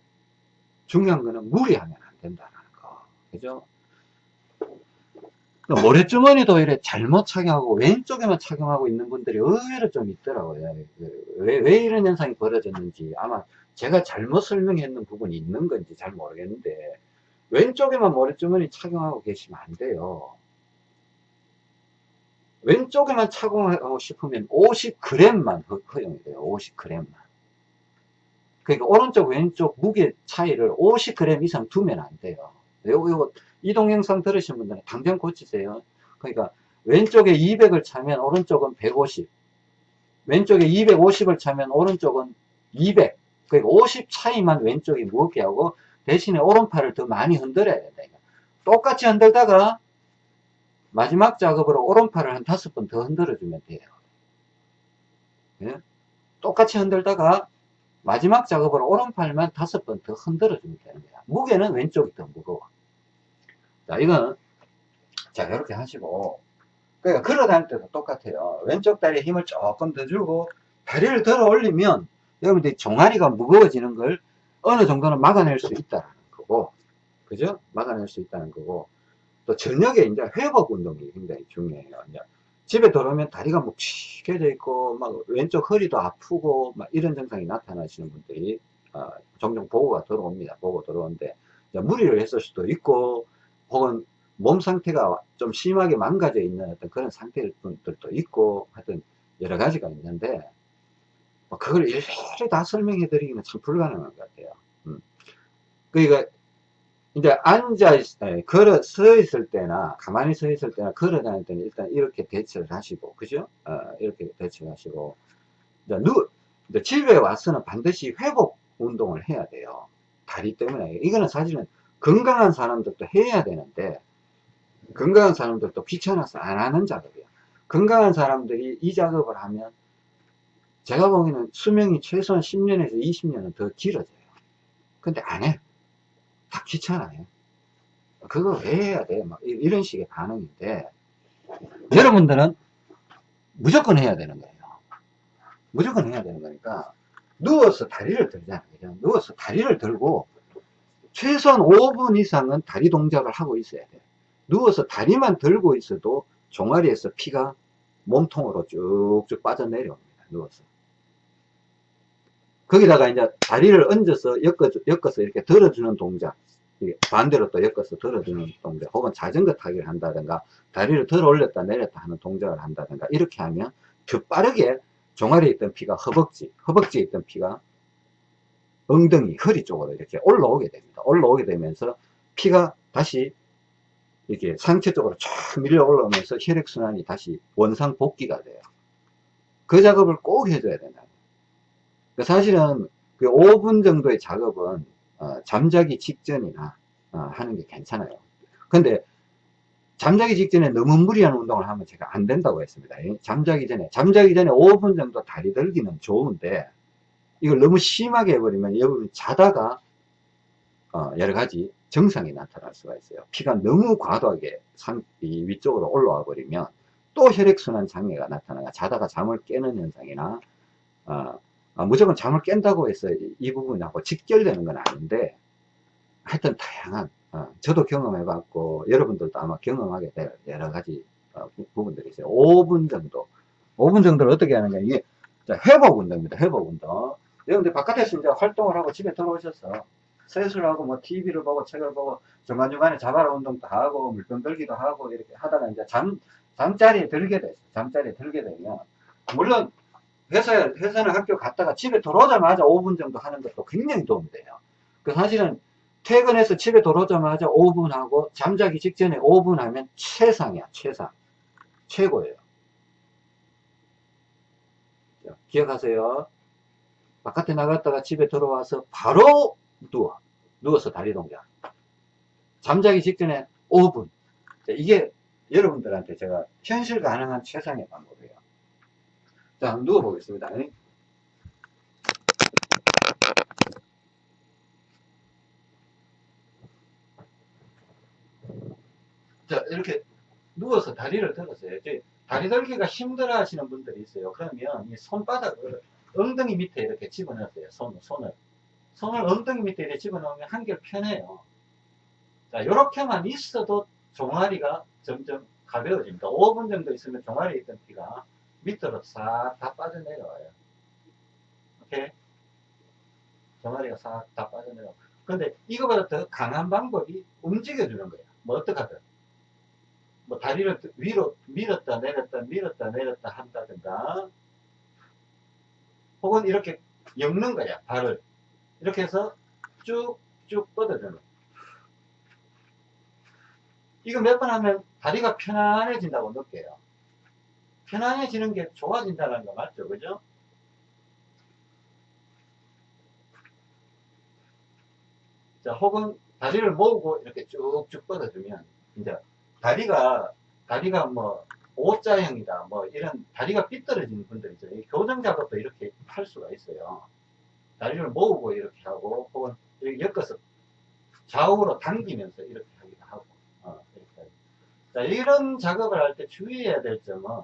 중요한 거는 무리하면 안 된다는 거. 그죠? 모래주머니도 이래 잘못 착용하고 왼쪽에만 착용하고 있는 분들이 의외로 좀 있더라고요. 왜, 왜 이런 현상이 벌어졌는지 아마 제가 잘못 설명했는 부분이 있는 건지 잘 모르겠는데 왼쪽에만 모래주머니 착용하고 계시면 안 돼요. 왼쪽에만 착용하고 싶으면 50g만 허용이 돼요. 50g만. 그러니까 오른쪽 왼쪽 무게 차이를 50g 이상 두면 안 돼요. 요거, 요거 이 동 영상 들으신 분들은 당장 고치세요. 그러니까 왼쪽에 200을 차면 오른쪽은 150 왼쪽에 250을 차면 오른쪽은 200 그러니까 50 차이만 왼쪽이 무겁게 하고 대신에 오른팔을 더 많이 흔들어야 된다. 똑같이 흔들다가 마지막 작업으로 오른팔을 한 다섯 번 더 흔들어 주면 돼요. 예? 똑같이 흔들다가 마지막 작업으로 오른팔만 다섯 번 더 흔들어 주면 되는 거야. 무게는 왼쪽이 더 무거워. 자, 이건, 자, 이렇게 하시고, 그러니까 걸어 다닐 때도 똑같아요. 왼쪽 다리에 힘을 조금 더 주고, 다리를 들어 올리면, 여러분들이 종아리가 무거워지는 걸 어느 정도는 막아낼 수 있다는 거고, 그죠? 막아낼 수 있다는 거고, 또 저녁에 이제 회복 운동이 굉장히 중요해요. 이제 집에 들어오면 다리가 묵직해져 있고, 막 왼쪽 허리도 아프고, 막 이런 증상이 나타나시는 분들이 어, 종종 보고가 들어옵니다. 보고 들어오는데, 무리를 했을 수도 있고, 혹은 몸 상태가 좀 심하게 망가져 있는 어떤 그런 상태들도 있고 하여튼 여러 가지가 있는데 뭐 그걸 일일이 다 설명해 드리기는 참 불가능한 것 같아요 음. 그러니까 이제 앉아 있, 걸어 서 있을 때나 가만히 서 있을 때나 걸어 다닐 때는 일단 이렇게 대처를 하시고 그죠? 어, 이렇게 대처를 하시고. 이제 누 이제 집에 와서는 반드시 회복 운동을 해야 돼요. 다리 때문에. 이거는 사실은 건강한 사람들도 해야 되는데 건강한 사람들도 귀찮아서 안 하는 작업이에요. 건강한 사람들이 이 작업을 하면 제가 보기에는 수명이 최소한 10년에서 20년은 더 길어져요. 근데 안 해 다 귀찮아요. 그거 왜 해야 돼? 막 이런 식의 반응인데 여러분들은 무조건 해야 되는 거예요. 무조건 해야 되는 거니까 누워서 다리를 들잖아요. 누워서 다리를 들고 최소한 5분 이상은 다리 동작을 하고 있어야 돼 누워서 다리만 들고 있어도 종아리에서 피가 몸통으로 쭉쭉 빠져내려옵니다. 누워서 거기다가 이제 다리를 얹어서 엮어, 엮어서 이렇게 들어주는 동작. 반대로 또 엮어서 들어주는 동작. 혹은 자전거 타기를 한다든가 다리를 들어 올렸다 내렸다 하는 동작을 한다든가 이렇게 하면 더 빠르게 종아리에 있던 피가 허벅지 허벅지에 있던 피가 엉덩이 허리 쪽으로 이렇게 올라오게 됩니다. 올라오게 되면서 피가 다시 이렇게 상체 쪽으로 쫙 밀려 올라오면서 혈액순환이 다시 원상 복귀가 돼요. 그 작업을 꼭 해줘야 된다 사실은 그 5분 정도의 작업은 어, 잠자기 직전이나 어, 하는 게 괜찮아요. 근데 잠자기 직전에 너무 무리한 운동을 하면 제가 안 된다고 했습니다. 잠자기 전에 잠자기 전에 5분 정도 다리 들기는 좋은데 이걸 너무 심하게 해버리면 여러분 자다가 어, 여러 가지 증상이 나타날 수가 있어요. 피가 너무 과도하게 상, 위쪽으로 올라와 버리면 또 혈액순환 장애가 나타나가 자다가 잠을 깨는 현상이나 어, 아, 무조건 잠을 깬다고 해서 이 부분하고 직결되는 건 아닌데 하여튼 다양한 어, 저도 경험해 봤고 여러분들도 아마 경험하게 될 여러 가지 어, 부분들이 있어요. 5분 정도. 5분 정도를 어떻게 하느냐 이게 회복 운동입니다. 회복 운동. 여러분들 바깥에서 이제 활동을 하고 집에 들어오셔서 세수를 하고 뭐 TV를 보고 책을 보고 중간중간에 자바라 운동도 하고 물병 들기도 하고 이렇게 하다가 이제 잠 잠자리에 들게 됐어요. 잠자리에 들게 되면 물론 회사, 회사나 학교 갔다가 집에 돌아오자마자 5분 정도 하는 것도 굉장히 도움이 돼요. 그 사실은 퇴근해서 집에 돌아오자마자 5분 하고 잠자기 직전에 5분 하면 최상이야, 최상. 최고예요. 자, 기억하세요. 바깥에 나갔다가 집에 들어와서 바로 누워. 누워서 다리 동작. 잠자기 직전에 5분. 자, 이게 여러분들한테 제가 현실 가능한 최상의 방법이에요. 자, 누워보겠습니다. 자, 이렇게 누워서 다리를 들었어요. 다리 들기가 힘들어 하시는 분들이 있어요. 그러면 이 손바닥을 엉덩이 밑에 이렇게 집어넣으세요. 손, 손을. 손을 엉덩이 밑에 이렇게 집어넣으면 한결 편해요. 자, 이렇게만 있어도 종아리가 점점 가벼워집니다. 5분 정도 있으면 종아리에 있던 피가 밑으로 싹 다 빠져내려와요. 오케이? 종아리가 싹 다 빠져내려. 근데 이거보다 더 강한 방법이 움직여주는 거야. 뭐 어떡하든. 뭐 다리를 위로 밀었다 내렸다 밀었다 내렸다 한다든가 혹은 이렇게 엮는 거야 발을 이렇게 해서 쭉쭉 뻗어주는 이거 몇 번 하면 다리가 편안해진다고 느껴요 편안해지는 게 좋아진다는 거 맞죠? 그죠? 자, 혹은 다리를 모으고 이렇게 쭉쭉 뻗어주면, 이제 다리가, 다리가 뭐, O자형이다, 뭐, 이런 다리가 삐뚤어지는 분들 있죠. 교정 작업도 이렇게 할 수가 있어요. 다리를 모으고 이렇게 하고, 혹은 이렇게 엮어서 좌우로 당기면서 이렇게 하기도 하고, 어, 이렇게. 자, 이런 작업을 할 때 주의해야 될 점은,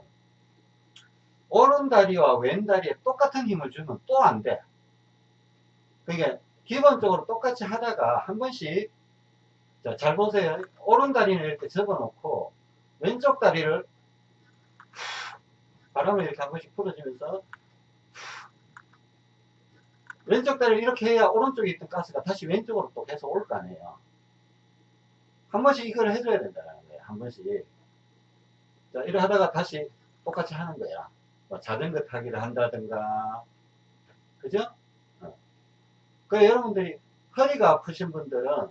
오른 다리와 왼 다리에 똑같은 힘을 주면 또 안 돼. 그러니까 기본적으로 똑같이 하다가 한 번씩 자, 잘 보세요. 오른 다리는 이렇게 접어놓고 왼쪽 다리를 바람을 이렇게 한 번씩 풀어주면서 왼쪽 다리를 이렇게 해야 오른쪽에 있던 가스가 다시 왼쪽으로 또 계속 올 거 아니에요. 한 번씩 이걸 해줘야 된다는 거예요. 한 번씩. 자, 이래 하다가 다시 똑같이 하는 거야. 뭐 자전거 타기를 한다든가 그죠? 어. 그 여러분들이 허리가 아프신 분들은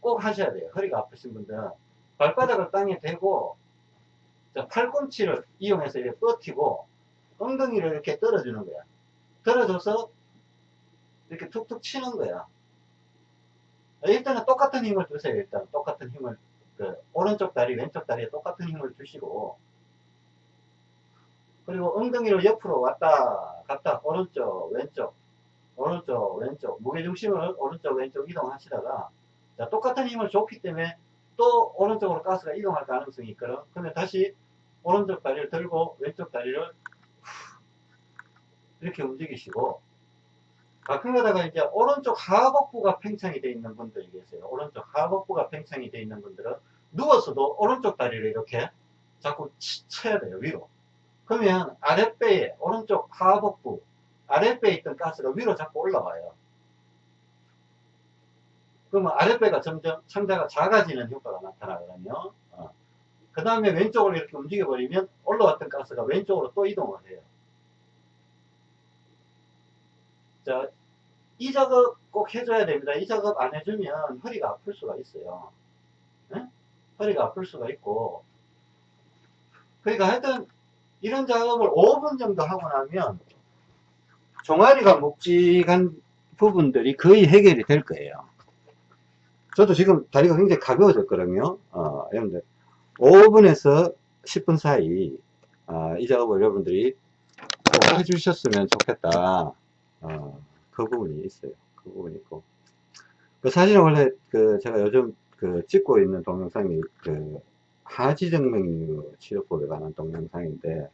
꼭 하셔야 돼요. 허리가 아프신 분들은 발바닥을 땅에 대고 팔꿈치를 이용해서 이렇게 버티고 엉덩이를 이렇게 떨어주는 거야. 떨어져서 이렇게 툭툭 치는 거야. 일단은 똑같은 힘을 주세요. 일단 똑같은 힘을 그 오른쪽 다리 왼쪽 다리에 똑같은 힘을 주시고 그리고 엉덩이를 옆으로 왔다 갔다 오른쪽 왼쪽 오른쪽 왼쪽 무게중심을 오른쪽 왼쪽 이동하시다가 자, 똑같은 힘을 줬기 때문에 또 오른쪽으로 가스가 이동할 가능성이 있거든. 그러면 다시 오른쪽 다리를 들고 왼쪽 다리를 이렇게 움직이시고 가끔 가다가 이제 오른쪽 하복부가 팽창이 되어 있는 분들이 계세요. 오른쪽 하복부가 팽창이 되어 있는 분들은 누워서도 오른쪽 다리를 이렇게 자꾸 쳐야 돼요 위로 그러면 아랫배에 오른쪽 하복부 아랫배에 있던 가스가 위로 자꾸 올라와요 그러면 아랫배가 점점 창자가 작아지는 효과가 나타나거든요. 어. 그 다음에 왼쪽으로 이렇게 움직여버리면 올라왔던 가스가 왼쪽으로 또 이동을 해요. 자, 이 작업 꼭 해줘야 됩니다. 이 작업 안 해주면 허리가 아플 수가 있어요. 네? 허리가 아플 수가 있고. 그러니까 하여튼 이런 작업을 5분 정도 하고 나면 종아리가 묵직한 부분들이 거의 해결이 될 거예요. 저도 지금 다리가 굉장히 가벼워졌거든요. 어, 여러분들 5분에서 10분 사이 어, 이 작업을 여러분들이 꼭 해주셨으면 좋겠다. 어, 그 부분이 있어요. 그 부분이 있고. 그 사실은 원래 그 제가 요즘 그 찍고 있는 동영상이 그 하지정맥류 치료법에 관한 동영상인데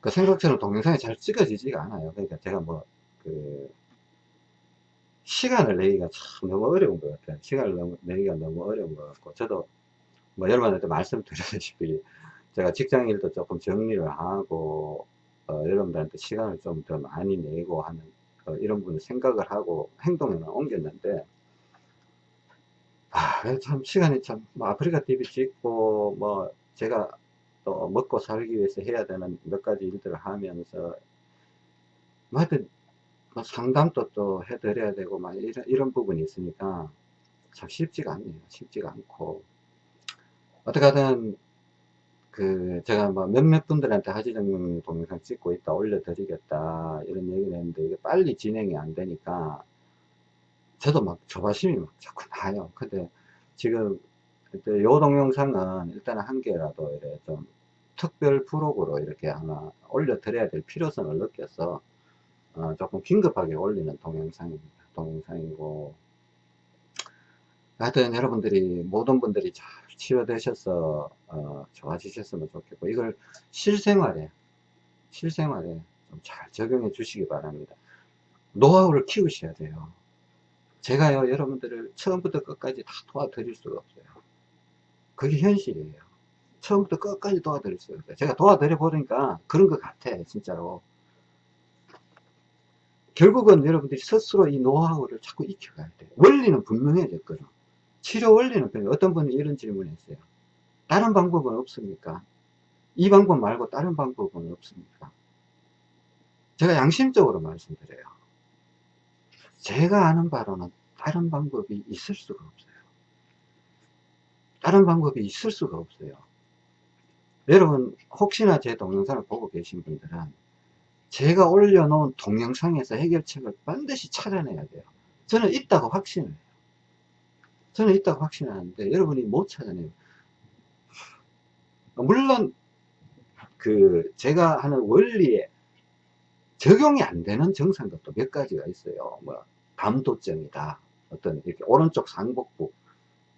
그 생각처럼 동영상이 잘 찍어지지가 않아요. 그러니까 제가 뭐 그 시간을 내기가 참 너무 어려운 것 같아요. 시간을 너무, 내기가 너무 어려운 것 같고 저도 뭐 여러분한테 말씀드렸다시피 제가 직장 일도 조금 정리를 하고 어, 여러분들한테 시간을 좀 더 많이 내고 하는 어, 이런 부분을 생각을 하고 행동에는 옮겼는데 아, 참 시간이 참 뭐 아프리카 TV 찍고 뭐 제가 또 먹고 살기 위해서 해야 되는 몇 가지 일들을 하면서 뭐 하여튼 뭐 상담도 또 해드려야 되고 막 이런, 이런 부분이 있으니까 참 쉽지가 않네요. 쉽지가 않고 어떻게 하든 그 제가 뭐 몇몇 분들한테 하지정령 동영상 찍고 있다 올려드리겠다 이런 얘기를 했는데 이게 빨리 진행이 안 되니까 저도 막 조바심이 막 자꾸 나요. 근데 지금 요 동영상은 일단 한 개라도 이래 좀 특별 프로그로 이렇게 하나 올려드려야 될 필요성을 느껴서 어 조금 긴급하게 올리는 동영상입니다. 동영상이고. 하여튼 여러분들이 모든 분들이 잘 치료되셔서 어, 좋아지셨으면 좋겠고 이걸 실생활에 실생활에 좀 잘 적용해 주시기 바랍니다. 노하우를 키우셔야 돼요 제가요 여러분들을 처음부터 끝까지 다 도와드릴 수가 없어요 그게 현실이에요 처음부터 끝까지 도와드릴 수가 없어요 제가 도와드려 보니까 그런 것 같아 진짜로 결국은 여러분들이 스스로 이 노하우를 자꾸 익혀가야 돼요 원리는 분명해졌거든 치료 원리는 그래요. 어떤 분이 이런 질문을 했어요. 다른 방법은 없습니까? 이 방법 말고 다른 방법은 없습니까? 제가 양심적으로 말씀드려요. 제가 아는 바로는 다른 방법이 있을 수가 없어요. 다른 방법이 있을 수가 없어요. 여러분 혹시나 제 동영상을 보고 계신 분들은 제가 올려놓은 동영상에서 해결책을 반드시 찾아내야 돼요. 저는 있다고 확신을 저는 있다고 확신하는데 여러분이 못 찾아내요. 물론 그 제가 하는 원리에 적용이 안 되는 정상도 몇 가지가 있어요. 뭐 담도증이다. 어떤 이렇게 오른쪽 상복부,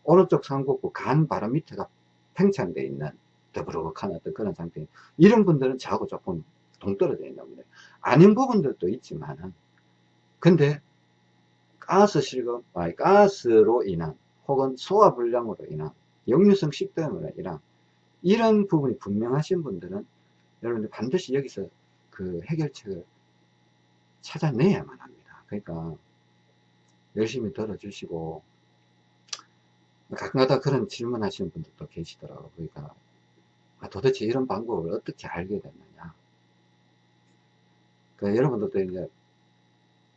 오른쪽 상복부 간 바로 밑에가 팽창되어 있는 더부룩한 어떤 그런 상태. 이런 분들은 저하고 조금 동떨어져 있는 분들. 아닌 부분들도 있지만은 근데 가스 실금, 아니 가스로 인한 혹은 소화불량으로 인한 역류성 식도염으로 인한 이런 부분이 분명하신 분들은 여러분들 반드시 여기서 그 해결책을 찾아내야만 합니다. 그러니까 열심히 들어주시고 가끔가다 그런 질문 하시는 분들도 계시더라고요. 그러니까 아, 도대체 이런 방법을 어떻게 알게 됐느냐. 그 여러분들도 이제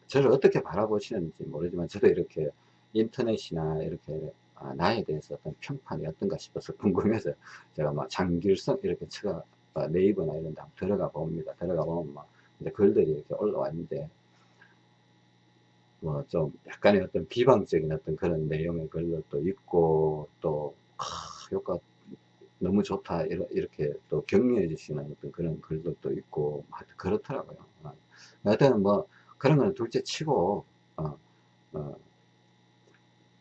저를 어떻게 바라보시는지 모르지만 저도 이렇게 인터넷이나 이렇게 아, 나에 대해서 어떤 평판이 어떤가 싶어서 궁금해서 제가 막 장길성 이렇게 쳐가 아, 네이버나 이런 데 들어가 봅니다. 들어가 보면 막 이제 글들이 이렇게 올라왔는데 뭐 좀 약간의 어떤 비방적인 어떤 그런 내용의 글들도 있고 또 아, 효과 너무 좋다 이렇게 또 격려해 주시는 어떤 그런 글들도 있고 하여튼 그렇더라고요. 하여튼 뭐 그런 거는 둘째 치고 어, 어,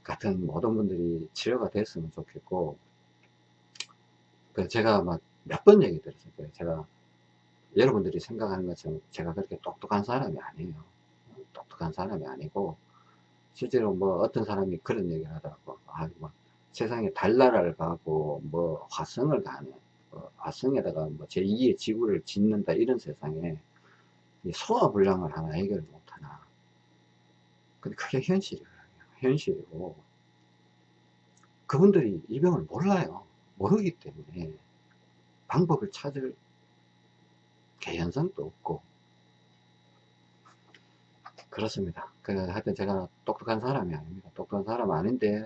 같은 모든 분들이 치료가 됐으면 좋겠고 그 제가 막 몇 번 얘기 거예요. 제가 여러분들이 생각하는 것처럼 제가 그렇게 똑똑한 사람이 아니에요 똑똑한 사람이 아니고 실제로 뭐 어떤 사람이 그런 얘기를 하더라고. 아, 뭐 세상에 달나라를 가고 뭐 화성을 가는 뭐 화성에다가 뭐 제2의 지구를 짓는다 이런 세상에 소화불량을 하나 해결 못하나. 근데 그게 현실이에요 현실이고. 그분들이 이 병을 몰라요. 모르기 때문에 방법을 찾을 개연성도 없고 그렇습니다. 그 하여튼 제가 똑똑한 사람이 아닙니다. 똑똑한 사람 아닌데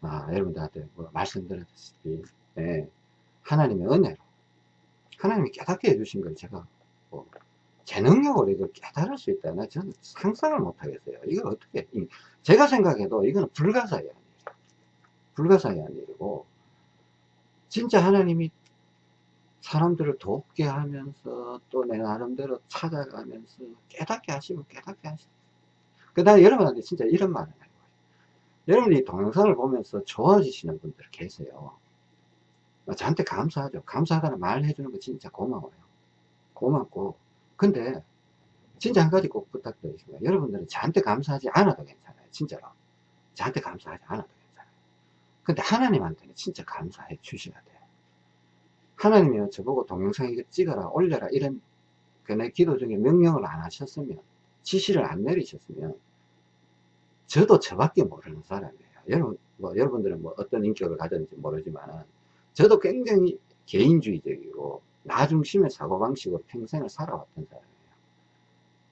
아, 여러분들한테 뭐 말씀드렸다시피 예, 하나님의 은혜로 하나님이 깨닫게 해주신 걸 제가 뭐, 제 능력으로 이걸 깨달을 수 있다나 저는 상상을 못 하겠어요. 이걸 어떻게 제가 생각해도 이거는 불가사의한 일이에요. 불가사의한 일이고 진짜 하나님이 사람들을 돕게 하면서 또 내 나름대로 찾아가면서 깨닫게 하시고 깨닫게 하시고 그 다음에 여러분한테 진짜 이런 말을 해요. 여러분이 동영상을 보면서 좋아지시는 분들 계세요. 저한테 감사하죠. 감사하다는 말 해주는 거 진짜 고마워요. 고맙고 근데 진짜 한 가지 꼭 부탁드리겠습니다. 여러분들은 저한테 감사하지 않아도 괜찮아요. 진짜로. 저한테 감사하지 않아도 괜찮아요. 근데 하나님한테는 진짜 감사해 주셔야 돼요. 하나님이 저보고 동영상 이거 찍어라 올려라 이런 그내 기도 중에 명령을 안 하셨으면 지시를 안 내리셨으면 저도 저밖에 모르는 사람이에요. 여러분, 뭐, 여러분들은 뭐 어떤 인격을 가졌는지 모르지만 저도 굉장히 개인주의적이고 나 중심의 사고방식으로 평생을 살아왔던 사람이에요.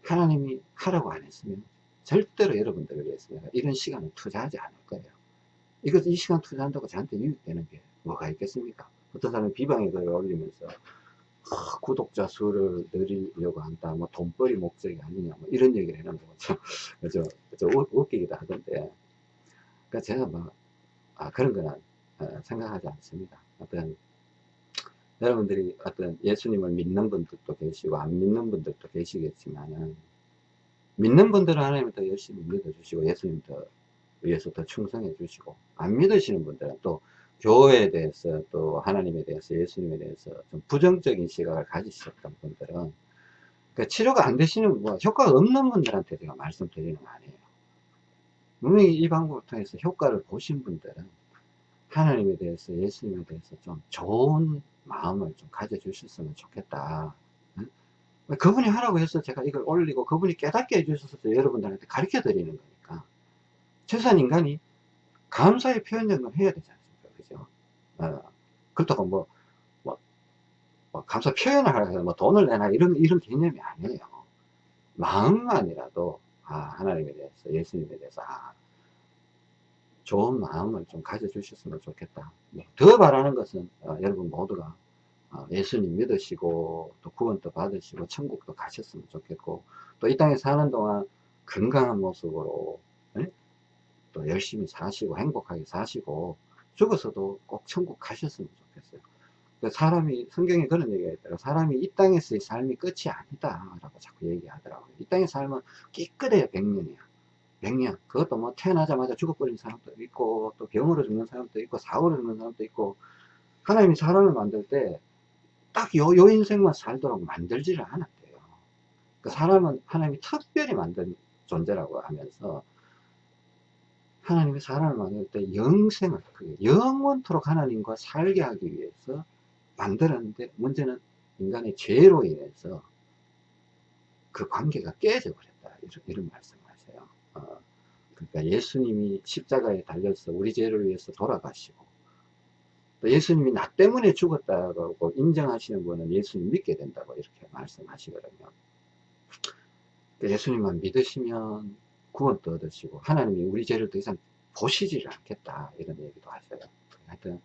하나님이 하라고 안 했으면 절대로 여러분들을 위해서 내가 이런 시간을 투자하지 않을 거예요. 이거 이 시간 투자한다고 저한테 유익되는 게 뭐가 있겠습니까? 어떤 사람은 비방의 글을 올리면서 어, 구독자 수를 늘리려고 한다, 뭐 돈벌이 목적이 아니냐, 뭐 이런 얘기를 해놓은 거 좀, 좀, 좀 웃기기도 하던데. 그러니까 제가 뭐, 아, 그런 거는 어, 생각하지 않습니다. 어떤, 여러분들이 어떤 예수님을 믿는 분들도 계시고, 안 믿는 분들도 계시겠지만은, 믿는 분들은 하나님을 더 열심히 믿어주시고, 예수님 더 위해서 더 충성해 주시고, 안 믿으시는 분들은 또 교회에 대해서 또 하나님에 대해서 예수님에 대해서 좀 부정적인 시각을 가지셨던 분들은 그 치료가 안 되시는 뭐 효과가 없는 분들한테 제가 말씀드리는 거 아니에요. 분명히 이 방법을 통해서 효과를 보신 분들은 하나님에 대해서 예수님에 대해서 좀 좋은 마음을 좀 가져주셨으면 좋겠다. 그분이 하라고 해서 제가 이걸 올리고 그분이 깨닫게 해주셔서 여러분들한테 가르쳐 드리는 거니까 최소한 인간이 감사의 표현 정도 해야 되잖아요. 어, 그렇다고 뭐, 뭐, 뭐, 감사 표현을 하려고 뭐 돈을 내나 이런, 이런 개념이 아니에요. 마음만이라도, 아, 하나님에 대해서, 예수님에 대해서, 아, 좋은 마음을 좀 가져주셨으면 좋겠다. 네. 더 바라는 것은, 어, 여러분 모두가 어, 예수님 믿으시고, 또 구원도 받으시고, 천국도 가셨으면 좋겠고, 또 이 땅에 사는 동안 건강한 모습으로, 네? 또 열심히 사시고, 행복하게 사시고, 죽어서도 꼭 천국 가셨으면 좋겠어요. 그러니까 사람이, 성경에 그런 얘기가 있더라고요. 사람이 이 땅에서의 삶이 끝이 아니다. 라고 자꾸 얘기하더라고요. 이 땅의 삶은 깨끗해요. 100년이야. 100년. 그것도 뭐 태어나자마자 죽어버린 사람도 있고, 또 병으로 죽는 사람도 있고, 사고로 죽는 사람도 있고, 하나님이 사람을 만들 때, 딱 요, 요 인생만 살도록 만들지를 않았대요. 그 사람은 하나님이 특별히 만든 존재라고 하면서, 하나님이 사람을 만들 때 영생을, 영원토록 하나님과 살게 하기 위해서 만들었는데 문제는 인간의 죄로 인해서 그 관계가 깨져 버렸다. 이런, 이런 말씀을 하세요. 어, 그러니까 예수님이 십자가에 달려서 우리 죄를 위해서 돌아가시고 또 예수님이 나 때문에 죽었다고 인정하시는 분은 예수님 믿게 된다고 이렇게 말씀하시거든요. 예수님만 믿으시면 구원도 얻으시고 하나님이 우리 죄를 더 이상 보시지를 않겠다 이런 얘기도 하셔요. 하여튼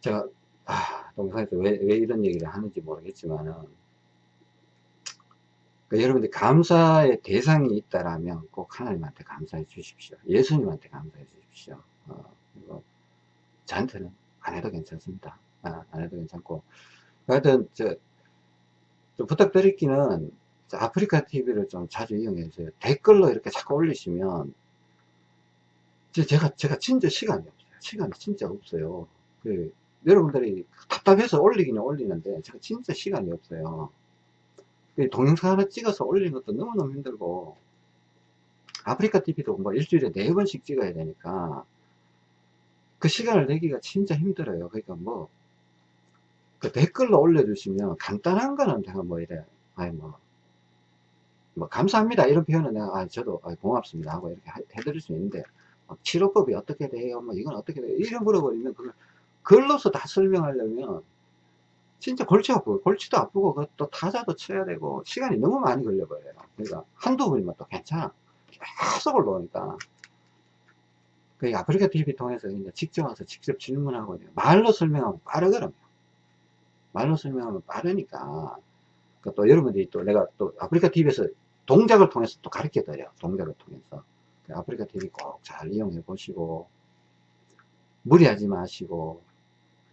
제가 아, 동영상에서 왜, 왜 이런 얘기를 하는지 모르겠지만은 그러니까 여러분들 감사의 대상이 있다라면 꼭 하나님한테 감사해 주십시오. 예수님한테 감사해 주십시오. 어, 그리고 저한테는 안 해도 괜찮습니다. 아, 안 해도 괜찮고. 하여튼 저, 좀 부탁드리기는 아프리카 TV를 좀 자주 이용해서 댓글로 이렇게 자꾸 올리시면 제가 제가 진짜 시간이 없어요. 시간이 진짜 없어요. 그 여러분들이 답답해서 올리기는 올리는데 제가 진짜 시간이 없어요. 그 동영상 하나 찍어서 올리는 것도 너무너무 힘들고 아프리카 TV도 뭐 일주일에 네 번씩 찍어야 되니까 그 시간을 내기가 진짜 힘들어요. 그러니까 뭐 그 댓글로 올려주시면 간단한 거는 제가 뭐 이래 아이 뭐 뭐 감사합니다. 이런 표현은 내가 아, 저도 아, 고맙습니다. 하고 이렇게 하- 해드릴 수 있는데 막 치료법이 어떻게 돼요? 뭐 이건 어떻게 돼요? 이런 물어버리면 그걸 글로서 다 설명하려면 진짜 골치 아프고 골치도 아프고 그또 타자도 쳐야 되고 시간이 너무 많이 걸려버려요. 그러니까 한두 번이면 또 괜찮아. 계속 올라오니까. 그 아프리카 TV 통해서 이제 직접 와서 직접 질문하고 이제 말로 설명하면 빠르거든요. 말로 설명하면 빠르니까. 그또 여러분들이 또 내가 또 아프리카 TV에서 동작을 통해서 또 가르쳐 드려요. 동작을 통해서. 그 아프리카 TV 꼭 잘 이용해 보시고 무리하지 마시고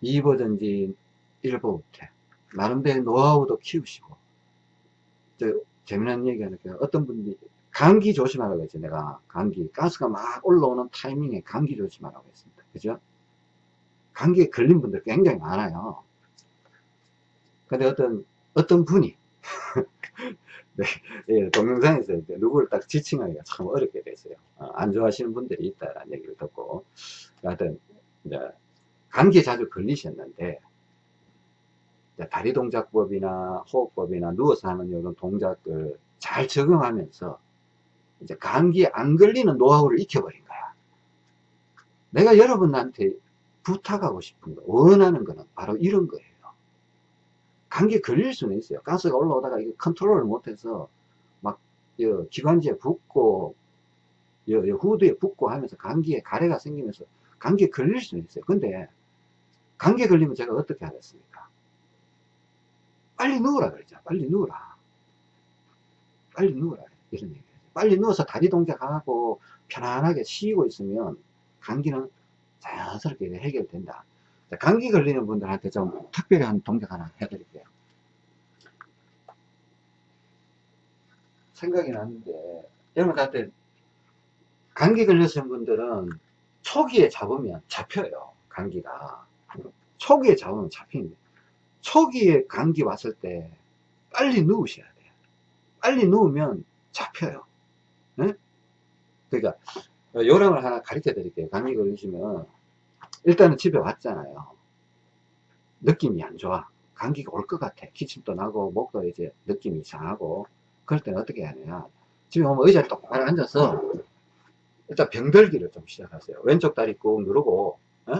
2버든지 1버부터 나름대로 노하우도 키우시고. 저 재미난 얘기 게 어떤 분들이 감기 조심하라고 했지 내가 감기 가스가 막 올라오는 타이밍에 감기 조심하라고 했습니다. 그죠? 감기에 걸린 분들 굉장히 많아요. 근데 어떤 어떤 분이 네, 예, 동영상에서 이제 누구를 딱 지칭하기가 참 어렵게 됐어요 어, 안 좋아하시는 분들이 있다라는 얘기를 듣고 하여튼 이제 감기에 자주 걸리셨는데 다리 동작법이나 호흡법이나 누워서 하는 이런 동작을 잘 적용하면서 이제 감기에 안 걸리는 노하우를 익혀버린 거야. 내가 여러분한테 부탁하고 싶은 거, 원하는 거는 바로 이런 거예요. 감기에 걸릴 수는 있어요. 가스가 올라오다가 이거 컨트롤을 못해서 막 여, 기관지에 붓고 여, 여 후두에 붓고 하면서 감기에 가래가 생기면서 감기에 걸릴 수는 있어요. 근데 감기에 걸리면 제가 어떻게 하겠습니까? 빨리 누우라 그러죠. 빨리 누우라. 빨리 누우라. 이런 얘기죠. 빨리 누워서 다리 동작하고 편안하게 쉬고 있으면 감기는 자연스럽게 해결된다. 자, 감기 걸리는 분들한테 좀 특별히 한 동작 하나 해드릴게요. 생각이 나는데, 여러분한테 감기 걸리신 분들은 초기에 잡으면 잡혀요. 감기가. 초기에 잡으면 잡힙니다. 초기에 감기 왔을 때 빨리 누우셔야 돼요. 빨리 누우면 잡혀요. 네? 그러니까 요령을 하나 가르쳐 드릴게요. 감기 걸리시면 일단은 집에 왔잖아요. 느낌이 안 좋아. 감기가 올 것 같아. 기침도 나고 목도 이제 느낌이 이상하고 그럴 때는 어떻게 하냐. 집에 오면 의자에 똑바로 앉아서 일단 병들기를 좀 시작하세요. 왼쪽 다리 꾹 누르고 어?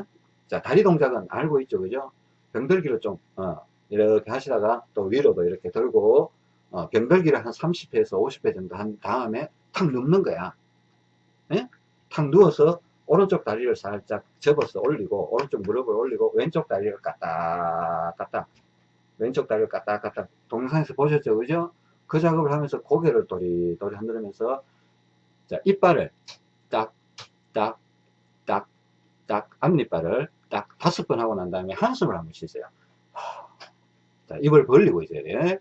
자 다리 동작은 알고 있죠, 그죠? 병들기를 좀 어, 이렇게 하시다가 또 위로도 이렇게 들고 어, 병들기를 한 30회에서 50회 정도 한 다음에 탁 눕는 거야. 예? 탁 누워서 오른쪽 다리를 살짝 접어서 올리고 오른쪽 무릎을 올리고 왼쪽 다리를 까딱 까딱 왼쪽 다리를 까딱 까딱 동영상에서 보셨죠, 그죠? 그 작업을 하면서 고개를 도리도리 흔들면서 자 이빨을 딱딱딱딱 앞니빨을 딱 다섯 번 하고 난 다음에 한숨을 한번 쉬세요. 자, 입을 벌리고 있어야 돼.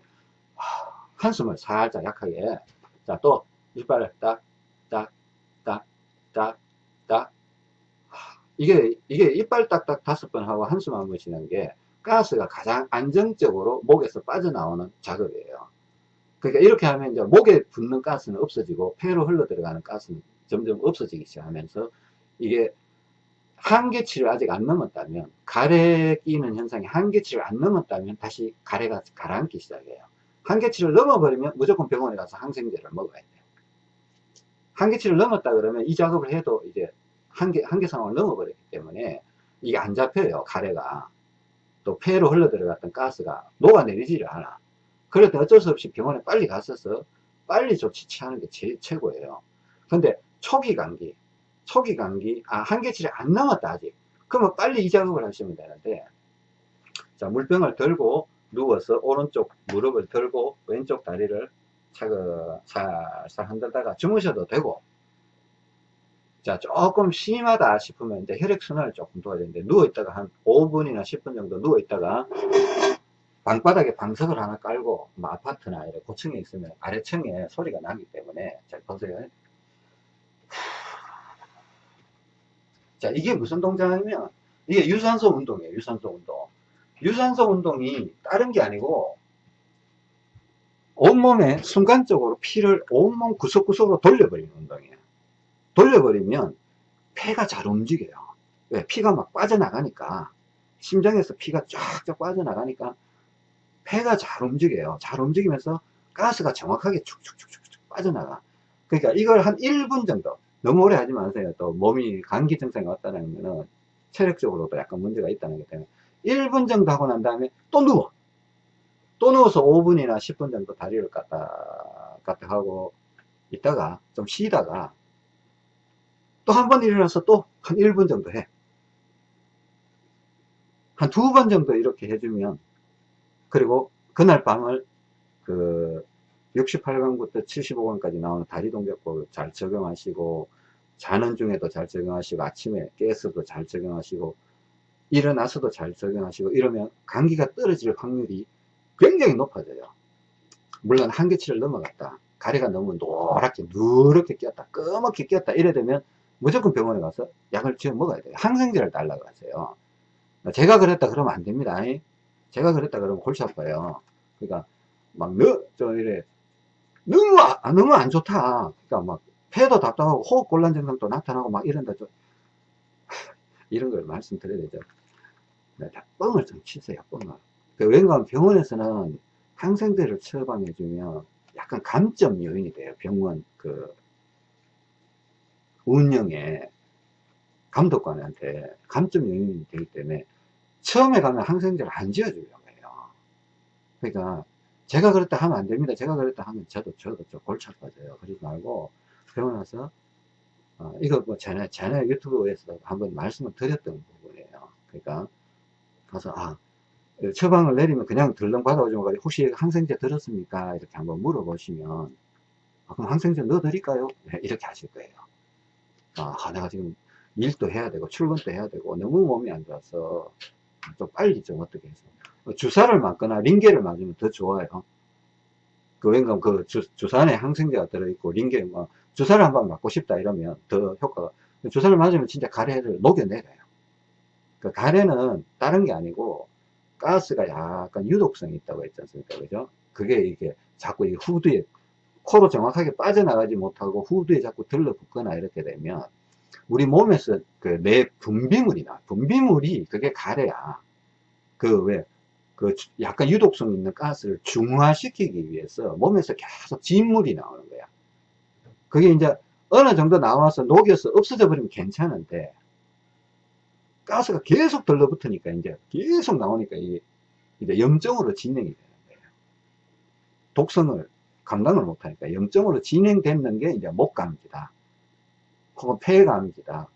한숨을 살짝 약하게. 자, 또 이빨을 딱, 딱, 딱, 딱, 딱. 이게, 이게 이빨 딱딱 다섯 번 하고 한숨 한 번 쉬는 게 가스가 가장 안정적으로 목에서 빠져나오는 작업이에요. 그러니까 이렇게 하면 이제 목에 붙는 가스는 없어지고 폐로 흘러 들어가는 가스는 점점 없어지기 시작하면서 이게 한계치를 아직 안 넘었다면 가래 끼는 현상이 한계치를 안 넘었다면 다시 가래가 가라앉기 시작해요 한계치를 넘어버리면 무조건 병원에 가서 항생제를 먹어야 돼요 한계치를 넘었다 그러면 이 작업을 해도 이제 한계, 한계 상황을 넘어버렸기 때문에 이게 안 잡혀요 가래가. 또 폐로 흘러 들어갔던 가스가 녹아내리지를 않아. 그럴 때 어쩔 수 없이 병원에 빨리 갔어서 빨리 조치 취하는 게 제일 최고예요. 근데 초기 감기 초기 감기, 아, 한계치를 안 넘었다, 아직. 그러면 빨리 이 작업을 하시면 되는데, 자, 물병을 들고, 누워서 오른쪽 무릎을 들고, 왼쪽 다리를 차근, 살살 흔들다가 주무셔도 되고, 자, 조금 심하다 싶으면 이제 혈액순환을 조금 도와야 되는데, 누워있다가 한 5분이나 10분 정도 누워있다가, 방바닥에 방석을 하나 깔고, 뭐 아파트나 이런 고층에 있으면 아래층에 소리가 나기 때문에, 잘 보세요. 자, 이게 무슨 동작이냐면, 이게 유산소 운동이에요, 유산소 운동. 유산소 운동이 다른 게 아니고, 온몸에 순간적으로 피를 온몸 구석구석으로 돌려버리는 운동이에요. 돌려버리면 폐가 잘 움직여요. 왜? 피가 막 빠져나가니까, 심장에서 피가 쫙쫙 빠져나가니까, 폐가 잘 움직여요. 잘 움직이면서 가스가 정확하게 축축축축축 빠져나가. 그러니까 이걸 한 1분 정도, 너무 오래 하지 마세요. 또 몸이 감기 증상이 왔다는 거는 체력적으로도 약간 문제가 있다는 게 때문에 1분 정도 하고 난 다음에 또 누워. 또 누워서 5분이나 10분 정도 다리를 까딱 까딱 하고 있다가 좀 쉬다가 또 한 번 일어나서 또 한 1분 정도 해. 한 두 번 정도 이렇게 해주면 그리고 그날 밤을 그 68강부터 75강까지 나오는 다리 동작법을 잘 적용하시고 자는 중에도 잘 적용하시고 아침에 깨서도 잘 적용하시고 일어나서도 잘 적용하시고 이러면 감기가 떨어질 확률이 굉장히 높아져요 물론 한계치를 넘어갔다 가래가 너무 노랗게 누렇게 끼었다 꺼멓게 끼었다 이래 되면 무조건 병원에 가서 약을 지어 먹어야 돼요. 항생제를 달라고 하세요. 제가 그랬다 그러면 안 됩니다. 제가 그랬다 그러면 골치 아파요. 그러니까 막 너, 저 이래 너무 아, 너무 안 좋다. 그러니까 막 폐도 답답하고 호흡 곤란 증상도 나타나고 막 이런다 좀 이런 걸 말씀드려야 되죠. 네, 뻥을 좀 치세요 뻥을. 그 왠가 병원에서는 항생제를 처방해 주면 약간 감점 요인이 돼요. 병원 그 운영에 감독관한테 감점 요인이 되기 때문에 처음에 가면 항생제를 안 지어주려고 해요. 그러니까 제가 그랬다 하면 안 됩니다. 제가 그랬다 하면 저도 저도 좀 골치 아파져요. 그러지 말고 병원 와서 어, 이거 뭐 전에 전에 유튜브에서 한번 말씀을 드렸던 부분이에요. 그러니까 가서 아 처방을 내리면 그냥 들렁 받아오지만 혹시 항생제 들었습니까? 이렇게 한번 물어보시면 아, 그럼 항생제 넣어 드릴까요? 네, 이렇게 하실 거예요 아 내가 지금 일도 해야 되고 출근도 해야 되고 너무 몸이 안 좋아서 좀 빨리 좀 어떻게 해서. 주사를 맞거나 링게를 맞으면 더 좋아요. 그 왠가 그 주, 주사 안에 항생제가 들어있고 링게 뭐 주사를 한 번 맞고 싶다 이러면 더 효과가. 주사를 맞으면 진짜 가래를 녹여내려요. 그 가래는 다른 게 아니고 가스가 약간 유독성이 있다고 했지 않습니까? 그죠? 그게 이게 자꾸 이 후두에 코로 정확하게 빠져나가지 못하고 후두에 자꾸 들러붙거나 이렇게 되면 우리 몸에서 그 내 분비물이 나 분비물이 그게 가래야 그 왜 그 약간 유독성 있는 가스를 중화시키기 위해서 몸에서 계속 진물이 나오는 거야 그게 이제 어느 정도 나와서 녹여서 없어져 버리면 괜찮은데 가스가 계속 들러붙으니까 이제 계속 나오니까 이게 이제 염증으로 진행이 되는 거예요. 독성을 감당을 못하니까 염증으로 진행되는 게 이제 목감기다. 혹은 폐감기다.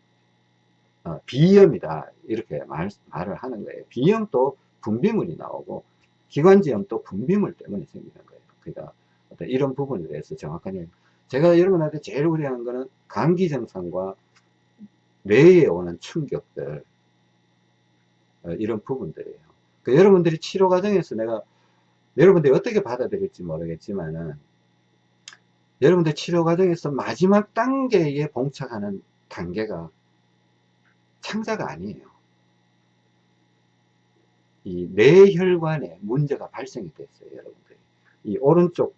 어, 비염이다. 이렇게 말, 말을 하는 거예요. 비염도 분비물이 나오고 기관지염도 분비물 때문에 생기는 거예요. 그러니까 어떤 이런 부분에 대해서 정확하게 제가 여러분한테 제일 우려하는 거는 감기 증상과 뇌에 오는 충격들 어, 이런 부분들이에요. 그 여러분들이 치료 과정에서 내가 여러분들이 어떻게 받아들일지 모르겠지만은 여러분들 치료 과정에서 마지막 단계에 봉착하는 단계가 창자가 아니에요. 이 뇌혈관에 문제가 발생이 됐어요, 여러분들이. 이 오른쪽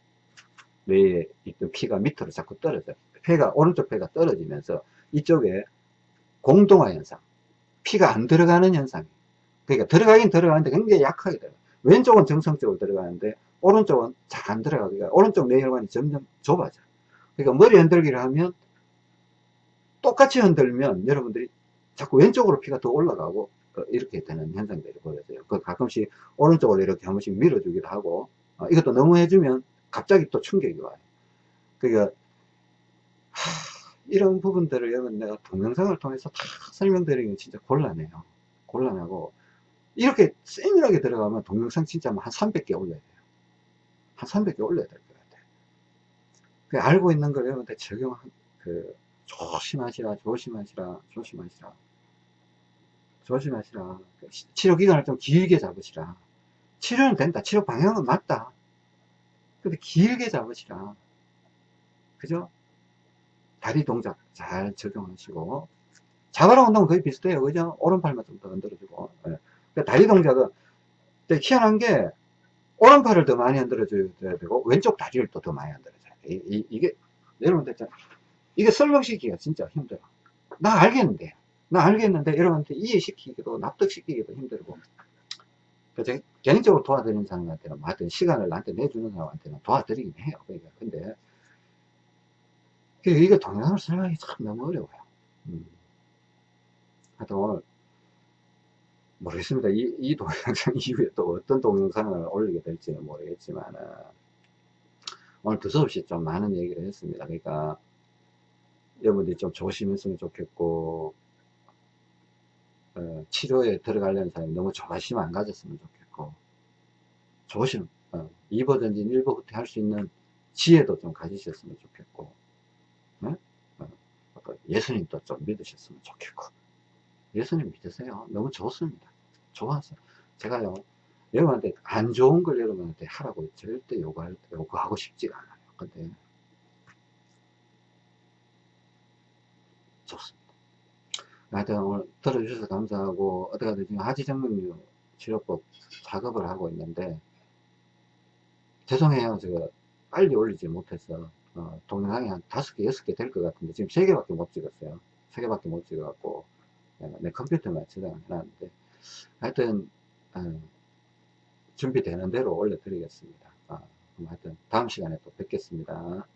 뇌에 있던 피가 밑으로 자꾸 떨어져요. 폐가, 오른쪽 폐가 떨어지면서 이쪽에 공동화 현상, 피가 안 들어가는 현상이에요. 그러니까 들어가긴 들어가는데 굉장히 약하게 들어가 왼쪽은 정상적으로 들어가는데 오른쪽은 잘 안 들어가니까 오른쪽 뇌혈관이 점점 좁아져. 그러니까 머리 흔들기를 하면 똑같이 흔들면 여러분들이 자꾸 왼쪽으로 피가 더 올라가고 어, 이렇게 되는 현상들이 보여져요. 그 가끔씩 오른쪽으로 이렇게 한 번씩 밀어주기도 하고 어, 이것도 너무 해주면 갑자기 또 충격이 와요. 그러니까 하, 이런 부분들을 여러분 내가 동영상을 통해서 다 설명드리기는 진짜 곤란해요. 곤란하고 이렇게 세밀하게 들어가면 동영상 진짜 한 300개 올려야 돼요. 한 300개 올려야 될 것 같아요. 그 알고 있는 걸 여러분들 적용, 그, 조심하시라, 조심하시라, 조심하시라. 조심하시라. 치료 기간을 좀 길게 잡으시라. 치료는 된다. 치료 방향은 맞다. 근데 길게 잡으시라. 그죠? 다리 동작 잘 적용하시고. 자바라 운동은 거의 비슷해요. 그죠? 오른팔만 좀 더 흔들어주고. 네. 그러니까 다리 동작은 희한한 게 오른팔을 더 많이 흔들어 줘야 되고 왼쪽 다리를 또 더 많이 흔들어 줘야 돼. 이, 이, 게 여러분들 이게 설명시키기가 진짜 힘들어. 나 알겠는데 나 알겠는데 여러분한테 이해시키기도 납득시키기도 힘들고 그래서 개인적으로 도와드리는 사람한테는 뭐 하여튼 시간을 나한테 내주는 사람한테는 도와드리긴 해요. 그러니까 근데 그 이거 동영상을 설명하기 참 너무 어려워요. 음. 하여튼 오늘 모르겠습니다. 이, 이 동영상 이후에 또 어떤 동영상을 올리게 될지는 모르겠지만 오늘 두서없이 좀 많은 얘기를 했습니다. 그러니까 여러분들이 좀 조심했으면 좋겠고 어, 치료에 들어가려는 사람이 너무 조바심 안 가졌으면 좋겠고 조심 어, 2버든지 1버 후퇴 할 수 있는 지혜도 좀 가지셨으면 좋겠고 네? 어, 예수님도 좀 믿으셨으면 좋겠고 예수님 믿으세요 너무 좋습니다 좋아서 제가요 여러분한테 안 좋은 걸 여러분한테 하라고 절대 요구할, 요구하고 싶지가 않아요. 근데 좋습니다. 하여튼 오늘 들어주셔서 감사하고 어떻게든 지금 하지정맥류 치료법 작업을 하고 있는데 죄송해요. 제가 빨리 올리지 못해서 어, 동영상이 한 다섯 개 여섯 개 될 것 같은데 지금 세 개밖에 못 찍었어요. 세 개밖에 못 찍어갖고 어, 내 컴퓨터만 저장을 해놨는데 하여튼 어, 준비되는 대로 올려드리겠습니다. 어, 하여튼 다음 시간에 또 뵙겠습니다